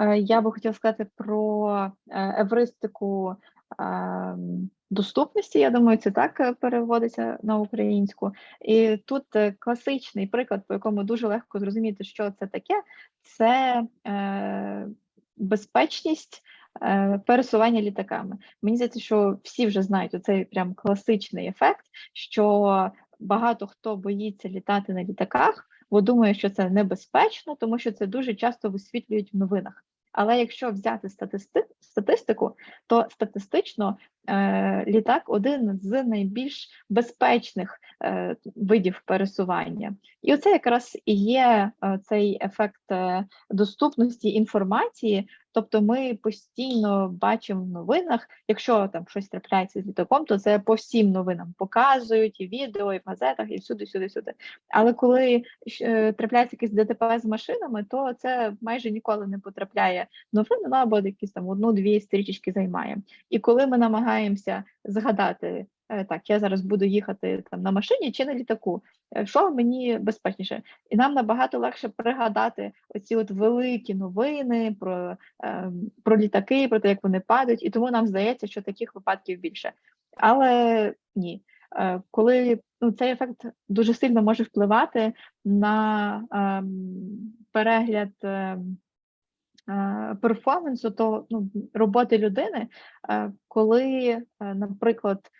е, я би хотіла сказати про е, евристику доступності. Я думаю, це так переводиться на українську. І тут класичний приклад, по якому дуже легко зрозуміти, що це таке, це безпечність. Е, Пересування літаками. Мені здається, що всі вже знають оцей прям класичний ефект, що багато хто боїться літати на літаках, бо думає, що це небезпечно, тому що це дуже часто висвітлюють в новинах. Але якщо взяти статисти... статистику, то статистично літак один з найбільш безпечних е, видів пересування. І оце якраз і є е, цей ефект е, доступності інформації. Тобто ми постійно бачимо в новинах, якщо там щось трапляється з літаком, то це по всім новинам показують і відео, і в газетах, і всюди, сюди, сюди. Але коли е, трапляється якесь ДТП з машинами, то це майже ніколи не потрапляє в новини, ну або якісь там одну-дві стрічечки займає. І коли ми намагаємося згадати, е, так, я зараз буду їхати там на машині чи на літаку, е, що мені безпечніше, і нам набагато легше пригадати оці от великі новини про, е, про літаки, про те, як вони падають, і тому нам здається, що таких випадків більше. Але ні. Е, Коли ну, цей ефект дуже сильно може впливати на ем, перегляд ем, е, перформансу, то ну, роботи людини, е, коли, е, наприклад,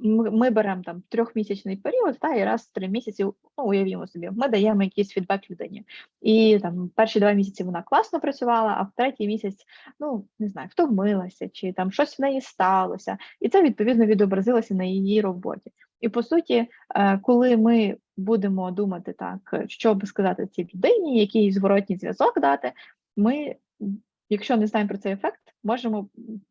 ми, ми беремо там трьохмісячний період, та і раз в три місяці, ну уявімо собі, ми даємо якийсь фідбек людині. І там перші два місяці вона класно працювала, а в третій місяць, ну не знаю, втомилася, чи там щось в неї сталося, і це відповідно відобразилося на її роботі. І по суті, е, коли ми будемо думати так, що би сказати цій людині, який зворотній зв'язок дати, ми, якщо не знаємо про цей ефект, можемо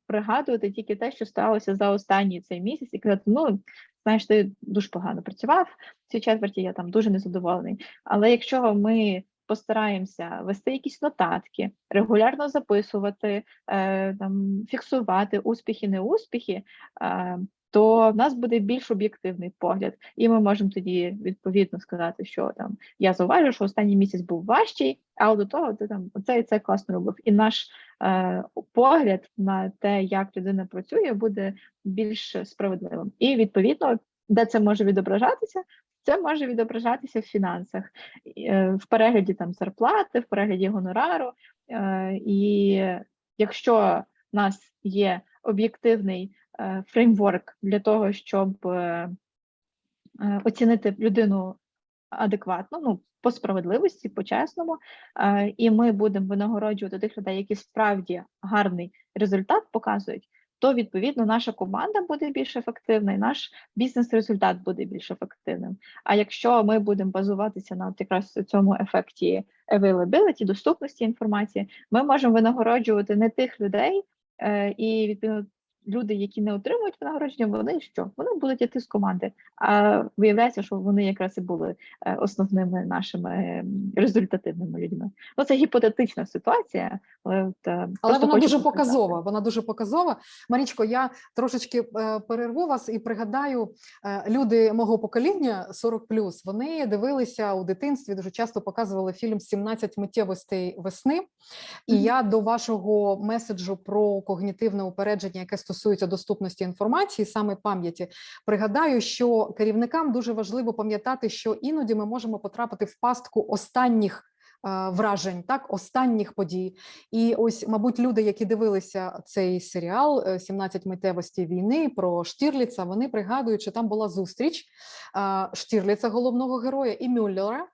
пригадувати тільки те, що сталося за останній цей місяць, і казати, ну знаєш, ти дуже погано працював в цій четверті, я там дуже незадоволений. Але якщо ми постараємося вести якісь нотатки, регулярно записувати, е, там фіксувати успіхи, неуспіхи, е, то в нас буде більш об'єктивний погляд, і ми можемо тоді відповідно сказати, що там я зауважу, що останній місяць був важчий, а до того ти там оце і це класно робив. І наш е, погляд на те, як людина працює, буде більш справедливим. І відповідно, де це може відображатися, це може відображатися в фінансах, е, в перегляді там зарплати, в перегляді гонорару. Е, і якщо в нас є об'єктивний фреймворк для того, щоб е, е, оцінити людину адекватно, ну по справедливості, по-чесному, е, і ми будемо винагороджувати тих людей, які справді гарний результат показують, то відповідно наша команда буде більш ефективна, і наш бізнес-результат буде більш ефективним. А якщо ми будемо базуватися на от якраз цьому ефекті availability, доступності інформації, ми можемо винагороджувати не тих людей, е, і відповідно люди, які не отримують винагородження, вони що? Вони будуть йти з команди. А виявляється, що вони якраз і були е, основними нашими ем, результативними людьми. Ну це гіпотетична ситуація, але от, е, Але вона дуже показати. показова. Вона дуже показова. Марічко, я трошечки е, перерву вас і пригадаю, люди мого покоління 40+, вони дивилися у дитинстві, дуже часто показували фільм «17 миттєвостей весни. І Мгм. я до вашого меседжу про когнітивне упередження, яке стосується доступності інформації, саме пам'яті, пригадаю, що керівникам дуже важливо пам'ятати, що іноді ми можемо потрапити в пастку останніх. е, Вражень, так, останніх подій. І ось, мабуть, люди, які дивилися цей серіал е, «17 миттєвості війни про Штірліца, вони пригадують, що там була зустріч е, Штірліца, головного героя, і Мюллера.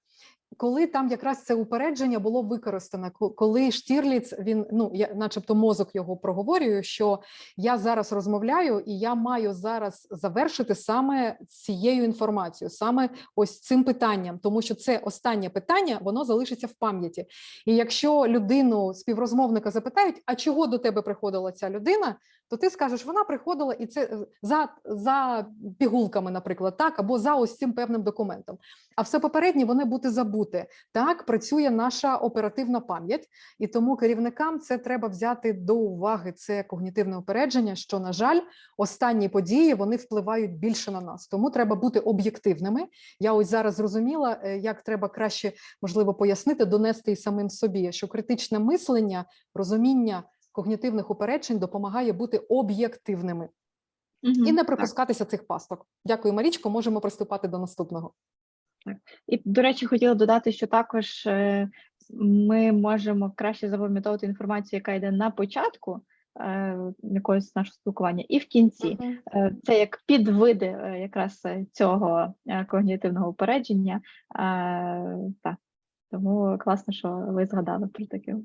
Коли там якраз це упередження було використано, коли Штірліц, він ну я, начебто, мозок його проговорює, що я зараз розмовляю, і я маю зараз завершити саме цією інформацією, саме ось цим питанням, тому що це останнє питання, воно залишиться в пам'яті. І якщо людину співрозмовника запитають, а чого до тебе приходила ця людина, то ти скажеш, вона приходила і це за, за пігулками, наприклад, так, або за ось цим певним документом. А все попереднє вони бути забуте. Так працює наша оперативна пам'ять, і тому керівникам це треба взяти до уваги. Це когнітивне упередження. Що на жаль, останні події вони впливають більше на нас. Тому треба бути об'єктивними. Я ось зараз зрозуміла, е, як треба краще можливо пояснити, донести і самим собі, що критичне мислення, розуміння когнітивних упереджень допомагає бути об'єктивними Мгм, і не так. припускатися цих пасток. Дякую, Марічко. Можемо приступати до наступного. І, до речі, хотіла додати, що також е, ми можемо краще запам'ятовувати інформацію, яка йде на початку е, якогось нашого спілкування, і в кінці. Е, Це як підвиди якраз цього когнітивного упередження. Так. Тому класно, що ви згадали про таке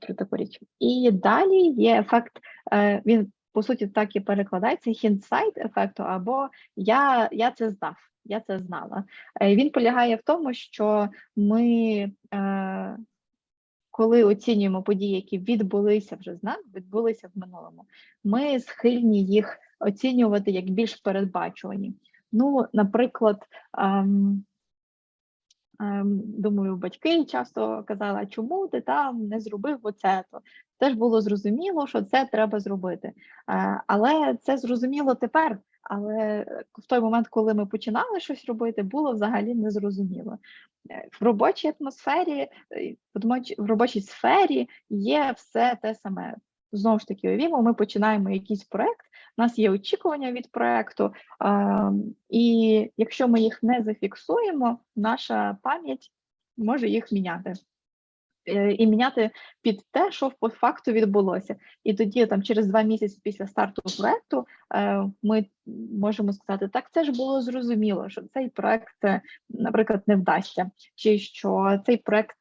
про таку річ. І далі є ефект, він по суті так і перекладається hindsight ефекту, або я, я це знав, я це знала. Е, Він полягає в тому, що ми, е, коли оцінюємо події, які відбулися вже з нами, відбулися в минулому, ми схильні їх оцінювати як більш передбачувані. Ну, наприклад, ем, ем, думаю, батьки часто казали, чому ти там не зробив оце? то Теж було зрозуміло, що це треба зробити. Е, Але це зрозуміло тепер. Але в той момент, коли ми починали щось робити, було взагалі незрозуміло. Е, В робочій атмосфері, е, в робочій- сфері є все те саме. Знову ж таки, уявімо, ми починаємо якийсь проект, у нас є очікування від проекту, і якщо ми їх не зафіксуємо, наша пам'ять може їх міняти. Е, І міняти під те, що по факту відбулося. І тоді, там, через два місяці після старту проекту, е, ми можемо сказати, так це ж було зрозуміло, що цей проект, е, наприклад, не вдасться, чи що цей проект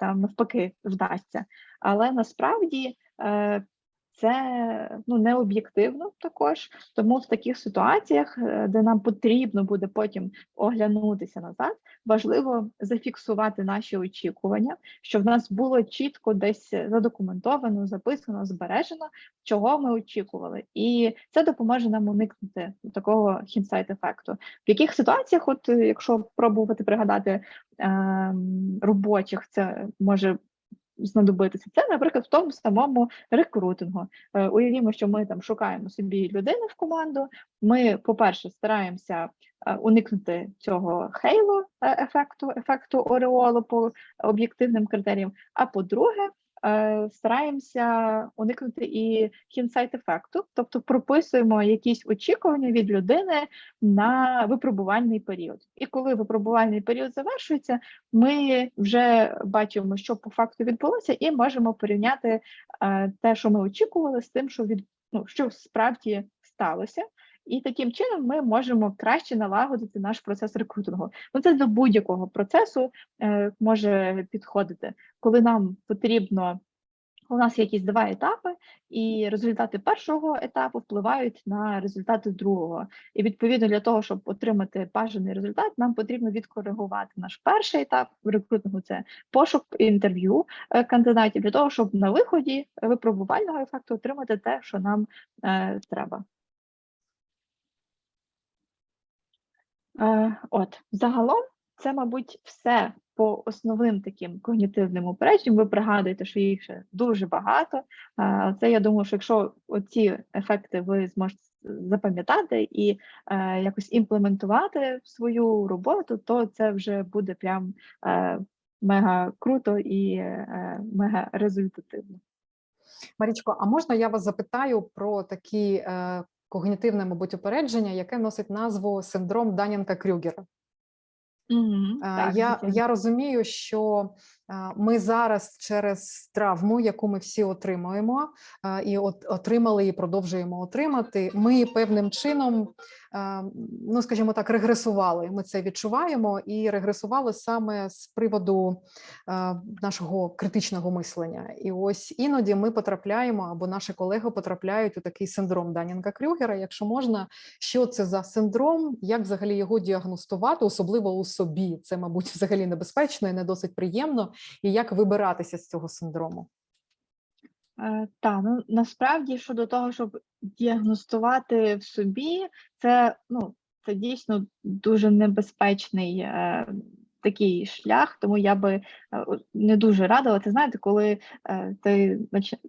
там навпаки вдасться. Але насправді це ну, не об'єктивно також, тому в таких ситуаціях, е, де нам потрібно буде потім оглянутися назад, важливо зафіксувати наші очікування, щоб в нас було чітко десь задокументовано, записано, збережено, чого ми очікували, і це допоможе нам уникнути такого хінсайт ефекту. В яких ситуаціях, от якщо пробувати пригадати ем, робочих, це може знадобитися. Це, наприклад, в тому самому рекрутингу. Е, Уявімо, що ми там шукаємо собі людину в команду. Ми, по-перше, стараємося е, уникнути цього хейло е, ефекту, ефекту ореолу по об'єктивним критеріям. А по-друге, стараємося уникнути і хінсайт ефекту, тобто прописуємо якісь очікування від людини на випробувальний період. І коли випробувальний період завершується, ми вже бачимо, що по факту відбулося, і можемо порівняти е, те, що ми очікували, з тим, що від ну, що справді сталося. І таким чином ми можемо краще налагодити наш процес рекрутингу. Ну це до будь-якого процесу е, може підходити, коли нам потрібно у нас є якісь два етапи, і результати першого етапу впливають на результати другого. І відповідно для того, щоб отримати бажаний результат, нам потрібно відкоригувати наш перший етап в рекрутингу це пошук інтерв'ю е, кандидатів для того, щоб на виході випробувального ефекту отримати те, що нам е, треба. От, загалом, це, мабуть, все по основним таким когнітивним упередженням. Ви пригадуєте, що їх ще дуже багато. Е, Це я думаю, що якщо оці ефекти ви зможете запам'ятати і е, якось імплементувати в свою роботу, то це вже буде прям е, мега круто і е, мега результативно. Марічко, а можна я вас запитаю про такі е, когнітивне, мабуть, упередження, яке носить назву синдром Данінка-Крюгера? Mm -hmm. Я, звичайно. я розумію, що е, ми зараз через травму, яку ми всі отримуємо, і от отримали і продовжуємо отримати. Ми певним чином, ну скажімо так, регресували. Ми це відчуваємо і регресували саме з приводу нашого критичного мислення. І ось іноді ми потрапляємо, або наші колеги потрапляють у такий синдром Данінга-Крюгера. Якщо можна, що це за синдром, як взагалі його діагностувати, особливо у собі. Це, мабуть, взагалі небезпечно і не досить приємно. І як вибиратися з цього синдрому? Так, ну насправді щодо того, щоб діагностувати в собі, це ну це дійсно дуже небезпечний е, такий шлях, тому я би е, не дуже радила. Ти знаєте, коли е, ти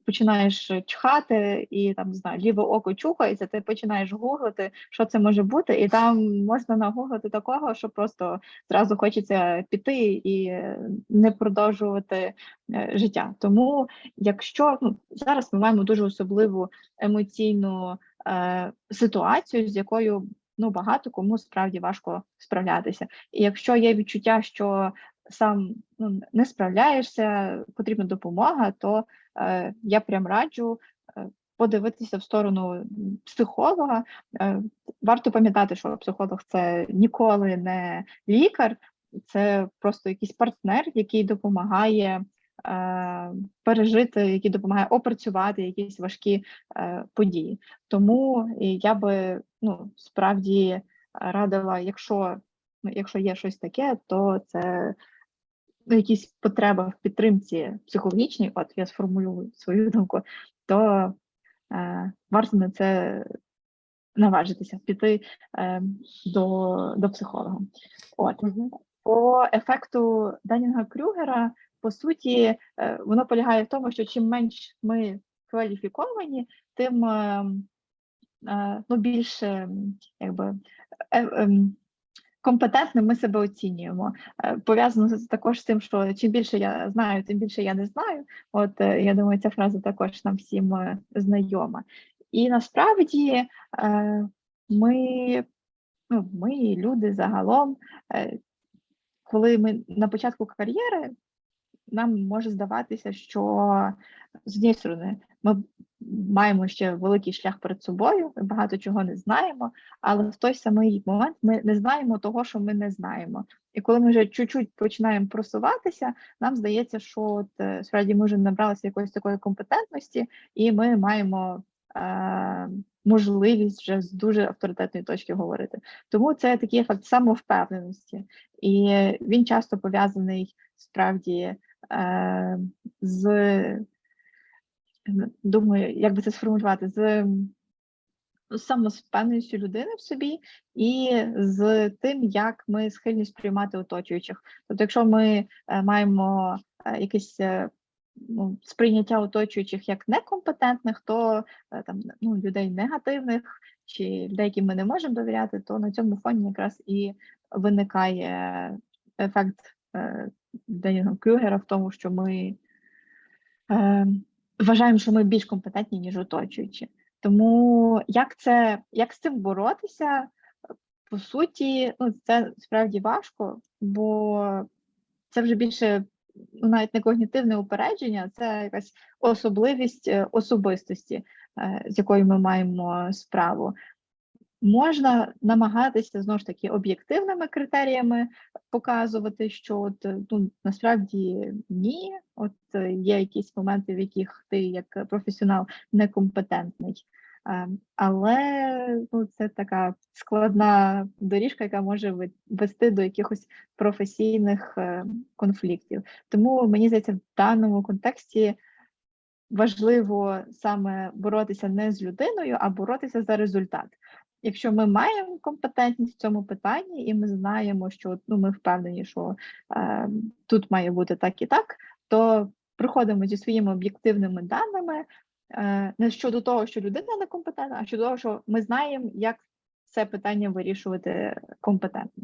починаєш чхати і там не знаю, ліве око чухається, ти починаєш гуглити, що це може бути, і там можна нагуглити такого, що просто зразу хочеться піти і е, не продовжувати е, життя. Тому якщо ну, зараз ми маємо дуже особливу емоційну е, ситуацію, з якою ну багато кому справді важко справлятися. І якщо є відчуття, що сам ну, не справляєшся, потрібна допомога, то е, я прям раджу. е, Подивитися в сторону психолога. Е, Варто пам'ятати, що психолог це ніколи не лікар, це просто якийсь партнер, який допомагає е, пережити, який допомагає опрацювати якісь важкі е, події. Тому я би ну справді радила, якщо ну, якщо є щось таке, то це якісь потреба в підтримці психологічній, от я сформулюю свою думку, то е, варто на це наважитися, піти е, до, до психолога. От. По ефекту Данінга Крюгера, по суті, е, воно полягає в тому, що чим менш ми кваліфіковані, тим е, е, ну, більше м, якби, е, ем, компетентним ми себе оцінюємо. Е, Пов'язано також з тим, що чим більше я знаю, тим більше я не знаю. От е, я думаю, ця фраза також нам всім е, знайома. І насправді е, ми, ну, ми, люди загалом, е, коли ми на початку кар'єри, нам може здаватися, що з однієї сторони ми маємо ще великий шлях перед собою, ми багато чого не знаємо, але в той самий момент ми не знаємо того, що ми не знаємо. І коли ми вже чуть-чуть починаємо просуватися, нам здається, що от, е, справді ми вже набралися якоїсь такої компетентності, і ми маємо е, можливість вже з дуже авторитетної точки говорити. Тому це такий ефект самовпевненості, і він часто пов'язаний справді з думаю, як би це сформулювати, з ну, самовпевненістю людини в собі і з тим, як ми схильні сприймати оточуючих. Тобто, якщо ми е, маємо е, якесь е, ну, сприйняття оточуючих як некомпетентних, то е, там ну, людей негативних чи людей, яким ми не можемо довіряти, то на цьому фоні якраз і виникає ефект Денінга Крюгера в тому, що ми е, вважаємо, що ми більш компетентні, ніж оточуючі. Тому як це як з цим боротися? По суті, ну це справді важко, бо це вже більше ну, навіть не когнітивне упередження, це якась особливість е, особистості, е, з якою ми маємо справу. Можна намагатися знову ж таки об'єктивними критеріями показувати, що от, е, ну, насправді ні, от е, є якісь моменти, в яких ти як професіонал некомпетентний. Е, Але ну, це така складна доріжка, яка може вести до якихось професійних конфліктів. Тому мені здається, в даному контексті важливо саме боротися не з людиною, а боротися за результат. Якщо ми маємо компетентність в цьому питанні, і ми знаємо, що ну, ми впевнені, що е, тут має бути так і так, то приходимо зі своїми об'єктивними даними е, не щодо того, що людина некомпетентна, а щодо того, що ми знаємо, як це питання вирішувати компетентно.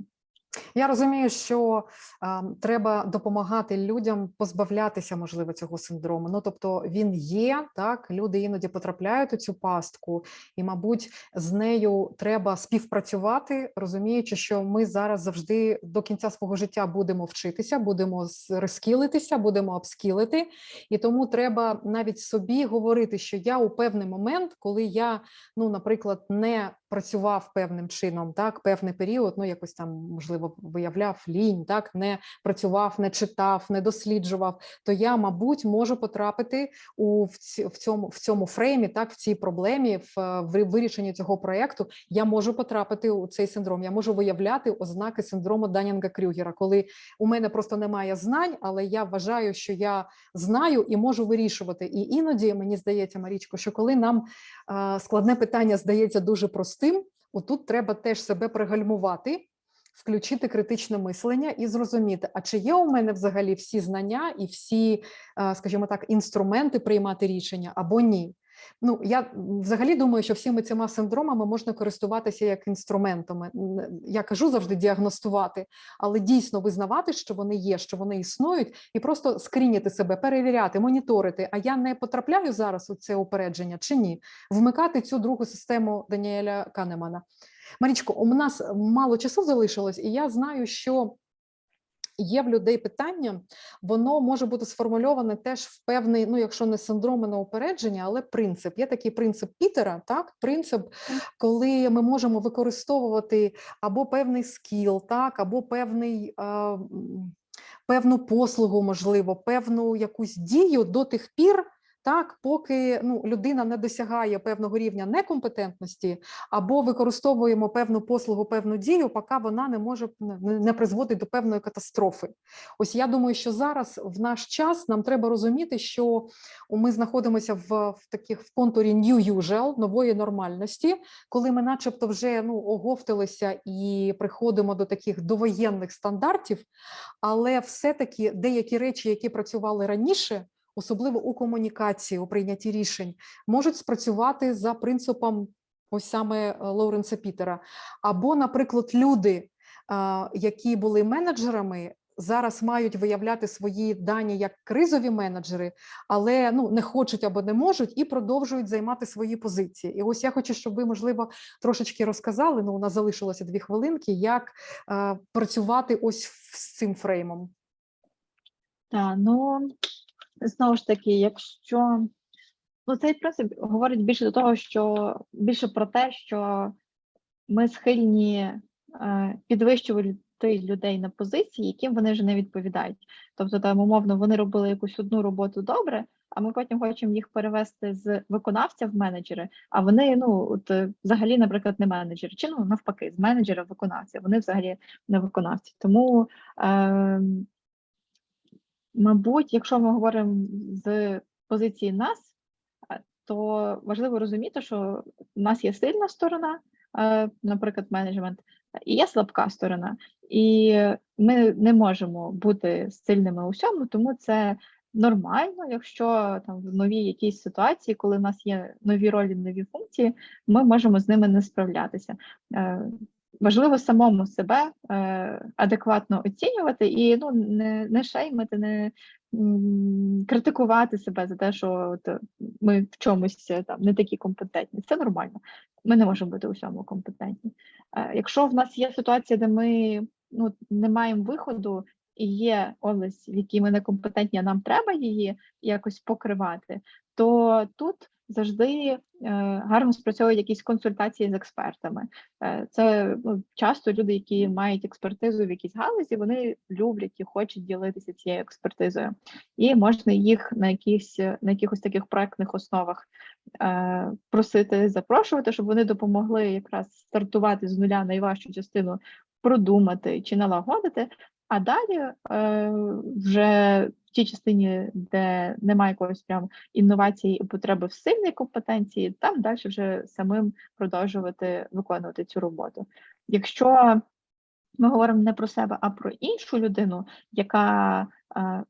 Я розумію, що а, треба допомагати людям позбавлятися, можливо, цього синдрому. Ну тобто він є, так люди іноді потрапляють у цю пастку, і, мабуть, з нею треба співпрацювати, розуміючи, що ми зараз завжди до кінця свого життя будемо вчитися, будемо рескілитися, будемо обскілити, і тому треба навіть собі говорити, що я у певний момент, коли я, ну, наприклад, не працював певним чином, так певний період, ну якось там можливо виявляв лінь, так не працював, не читав, не досліджував, то я, мабуть, можу потрапити у в, цьому в цьому фреймі, так в цій проблемі, в, в вирішенні цього проекту. Я можу потрапити у цей синдром. Я можу виявляти ознаки синдрому Данінга Крюгера, коли у мене просто немає знань, але я вважаю, що я знаю і можу вирішувати. І іноді мені здається, Марічко, що коли нам е, складне питання здається дуже простим, отут треба теж себе пригальмувати. Включити критичне мислення і зрозуміти, а чи є у мене взагалі всі знання і всі, е, скажімо так, інструменти приймати рішення або ні. Ну я взагалі думаю, що всіми цими синдромами можна користуватися як інструментами. Я кажу завжди діагностувати, але дійсно визнавати, що вони є, що вони існують, і просто скріняти себе, перевіряти, моніторити. А я не потрапляю зараз у це упередження чи ні? Вмикати цю другу систему Даніеля Канемана. Марічко, у нас мало часу залишилось, і я знаю, що є в людей питання, воно може бути сформульоване теж в певний, ну якщо не синдром на упередження, але принцип. Є такий принцип Пітера, так принцип, коли ми можемо використовувати або певний скіл, так, або певний. Е, Певну послугу, можливо, певну якусь дію до тих пір, так, поки ну, людина не досягає певного рівня некомпетентності, або використовуємо певну послугу, певну дію, поки вона не може не призводить до певної катастрофи. Ось я думаю, що зараз в наш час нам треба розуміти, що ми знаходимося в, в таких в контурі new usual, нової нормальності, коли ми, начебто, вже ну оговталися і приходимо до таких довоєнних стандартів, але все-таки деякі речі, які працювали раніше особливо у комунікації, у прийнятті рішень, можуть спрацювати за принципом ось саме Лоуренса Пітера. Або, наприклад, люди, які були менеджерами, зараз мають виявляти свої дані як кризові менеджери, але ну не хочуть або не можуть і продовжують займати свої позиції. І ось я хочу, щоб ви, можливо, трошечки розказали. Ну, у нас залишилося дві хвилинки, як е, працювати ось з цим фреймом. Так, ну знову ж таки, якщо ну, цей принцип говорить більше до того, що більше про те, що ми схильні е, підвищувати людей на позиції, яким вони вже не відповідають. Тобто, там, умовно, вони робили якусь одну роботу добре, а ми потім хочемо їх перевести з виконавця в менеджери, а вони, ну, от взагалі, наприклад, не менеджери, чи ну навпаки, з менеджера в виконавця, вони взагалі не виконавці. Тому е, Мабуть, якщо ми говоримо з позиції нас, е, то важливо розуміти, що в нас є сильна сторона, е, наприклад, менеджмент, і є слабка сторона, і ми не можемо бути сильними у всьому, тому це нормально, якщо там в новій якійсь ситуації, коли в нас є нові ролі, нові функції, ми можемо з ними не справлятися. Е, важливо самому себе е, адекватно оцінювати і ну не не шеймити, не критикувати себе за те, що от ми в чомусь е, там не такі компетентні. Це нормально. Ми не можемо бути у всьому компетентні. Е, якщо в нас є ситуація, де ми ну не маємо виходу. І є область, в якій ми не компетентні, а нам треба її якось покривати, то тут завжди е, гарно спрацьовують якісь консультації з експертами. Е, Це ну, часто люди, які мають експертизу в якійсь галузі, вони люблять і хочуть ділитися цією експертизою, і можна їх на якісь на якихось таких проектних основах е, просити запрошувати, щоб вони допомогли якраз стартувати з нуля найважчу частину продумати чи налагодити. А далі е, вже тій частині, де немає якоїсь прям інновації і потреби в сильній компетенції, там далі вже самим продовжувати виконувати цю роботу. Якщо ми говоримо не про себе, а про іншу людину, яка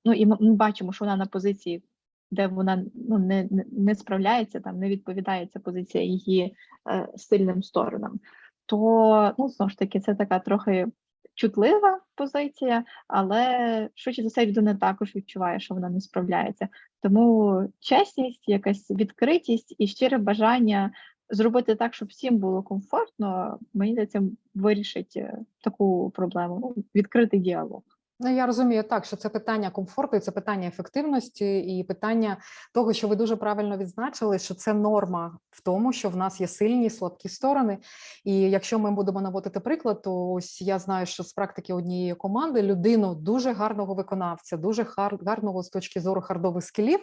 ну і ми, бачимо, що вона на позиції, де вона ну не, не справляється, там не відповідає ця позиція її е, сильним сторонам, то ну знову ж таки це така трохи чутлива позиція, але швидше за все людина також відчуває, що вона не справляється. Тому чесність, якась відкритість і щире бажання зробити так, щоб всім було комфортно, мені здається, вирішить е, таку проблему. Ну, відкритий діалог. Ну, я розумію так, що це питання комфорту, це питання ефективності, і питання того, що ви дуже правильно відзначили, що це норма в тому, що в нас є сильні слабкі сторони. І якщо ми будемо наводити приклад, то ось я знаю, що з практики однієї команди людину дуже гарного виконавця, дуже гар- гарного з точки зору хардових скілів.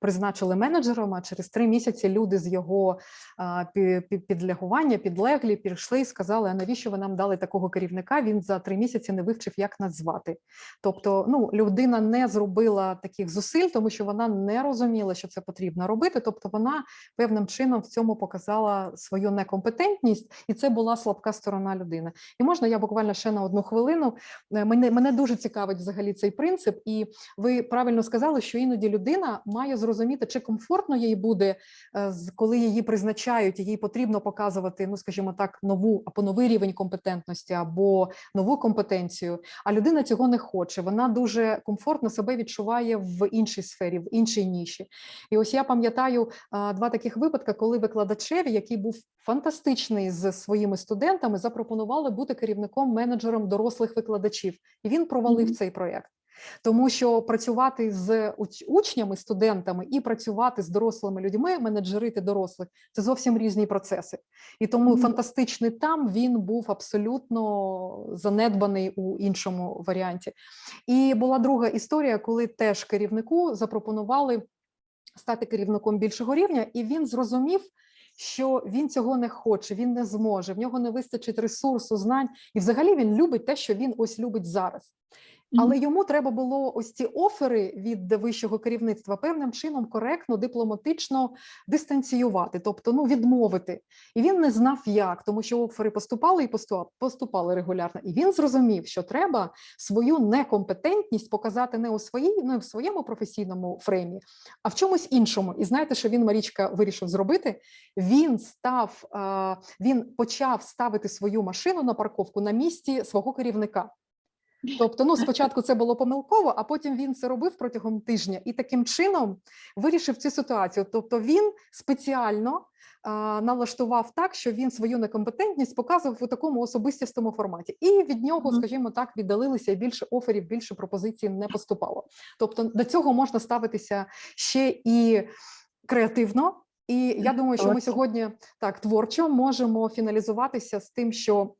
Призначили менеджером, а через три місяці люди з його підлягування, підлеглі, пішли і сказали: а навіщо ви нам дали такого керівника? Він за три місяці не вивчив, як нас звати. Тобто, ну людина не зробила таких зусиль, тому що вона не розуміла, що це потрібно робити. Тобто, вона певним чином в цьому показала свою некомпетентність, і це була слабка сторона людини. І можна я буквально ще на одну хвилину. Е, Мене мене дуже цікавить взагалі цей принцип, і ви правильно сказали, що іноді людина має зрозуміти, чи комфортно їй буде, е, коли її призначають, і їй потрібно показувати, ну скажімо так, нову або новий рівень компетентності, або нову компетенцію. А людина цього не хоче. Вона дуже комфортно себе відчуває в іншій сфері, в іншій ніші. І ось я пам'ятаю два таких випадки, коли викладачеві, який був фантастичний з своїми студентами, запропонували бути керівником менеджером дорослих викладачів, і він провалив Мгм. цей проєкт. Тому що працювати з учнями, студентами і працювати з дорослими людьми, менеджерити дорослих це зовсім різні процеси. І тому Мгм. фантастичний там він був абсолютно занедбаний у іншому варіанті. І була друга історія, коли теж керівнику запропонували стати керівником більшого рівня, і він зрозумів. Що він цього не хоче, він не зможе, в нього не вистачить ресурсу, знань, і взагалі він любить те, що він ось любить зараз. Але йому треба було ось ці офери від вищого керівництва певним чином коректно, дипломатично дистанціювати, тобто ну відмовити. І він не знав як, тому що офери поступали і поступали, регулярно. І він зрозумів, що треба свою некомпетентність показати не у своїй, не в своєму професійному фреймі, а в чомусь іншому. І знаєте, що він Марічка вирішив зробити? Він став, він почав ставити свою машину на парковку на місці свого керівника. Тобто, ну спочатку це було помилково, а потім він це робив протягом тижня і таким чином вирішив цю ситуацію. Тобто він спеціально а, налаштував так, що він свою некомпетентність показував у такому особистістому форматі, і від нього, скажімо так, віддалилися і більше оферів, більше пропозицій не поступало. Тобто до цього можна ставитися ще і креативно. І я думаю, що ми сьогодні так творчо можемо фіналізуватися з тим, що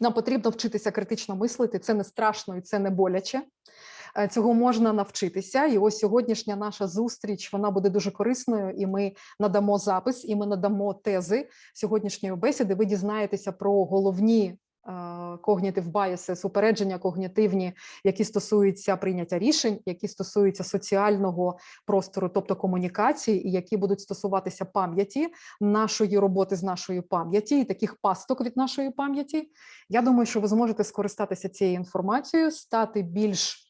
нам потрібно вчитися критично мислити. Це не страшно і це не боляче. Е, Цього можна навчитися. І ось сьогоднішня наша зустріч вона буде дуже корисною. І ми надамо запис, і ми надамо тези сьогоднішньої бесіди. Ви дізнаєтеся про головні когнітив biases, упередження когнітивні, які стосуються прийняття рішень, які стосуються соціального простору, тобто комунікації, і які будуть стосуватися пам'яті нашої роботи з нашою пам'яті і таких пасток від нашої пам'яті. Я думаю, що ви зможете скористатися цією інформацією, стати більш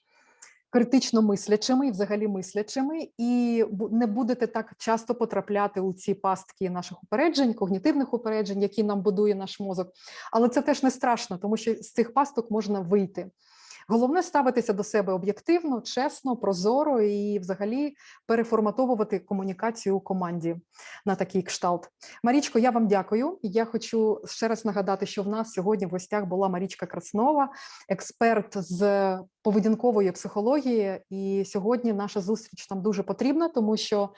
критично мислячими і взагалі мислячими, і не будете так часто потрапляти у ці пастки наших упереджень, когнітивних упереджень, які нам будує наш мозок. Але це теж не страшно, тому що з цих пасток можна вийти. Головне ставитися до себе об'єктивно, чесно, прозоро і взагалі переформатовувати комунікацію у команді на такий кшталт. Марічко, я вам дякую. Я хочу ще раз нагадати, що в нас сьогодні в гостях була Марічка Краснова, експерт з поведінкової психології. І сьогодні наша зустріч нам дуже потрібна, тому що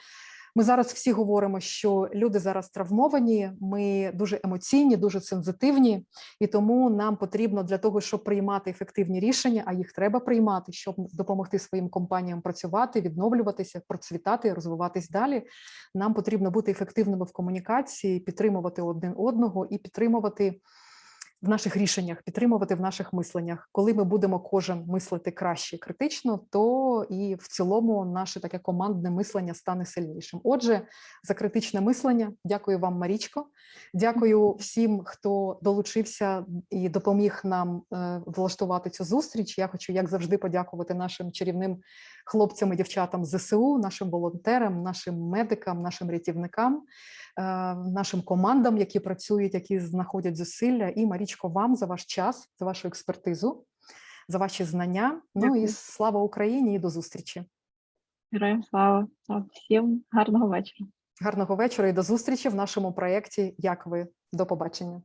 Ми зараз всі говоримо, що люди зараз травмовані, ми дуже емоційні, дуже сензитивні, і тому нам потрібно для того, щоб приймати ефективні рішення, а їх треба приймати, щоб допомогти своїм компаніям працювати, відновлюватися, процвітати, розвиватись далі. Нам потрібно бути ефективними в комунікації, підтримувати один одного і підтримувати в наших рішеннях, підтримувати в наших мисленнях. Коли ми будемо кожен мислити краще критично, то і в цілому наше таке командне мислення стане сильнішим. Отже, за критичне мислення, дякую вам, Марічко. Дякую всім, хто долучився і допоміг нам е, влаштувати цю зустріч. Я хочу, як завжди, подякувати нашим чарівним хлопцям і дівчатам ЗСУ, нашим волонтерам, нашим медикам, нашим рятівникам, е, нашим командам, які працюють, які знаходять зусилля. І Марічко, вам за ваш час, за вашу експертизу, за ваші знання. Ну і слава Україні і до зустрічі. Героям слава. Всім гарного вечора. Гарного вечора і до зустрічі в нашому проєкті. Як ви? До побачення.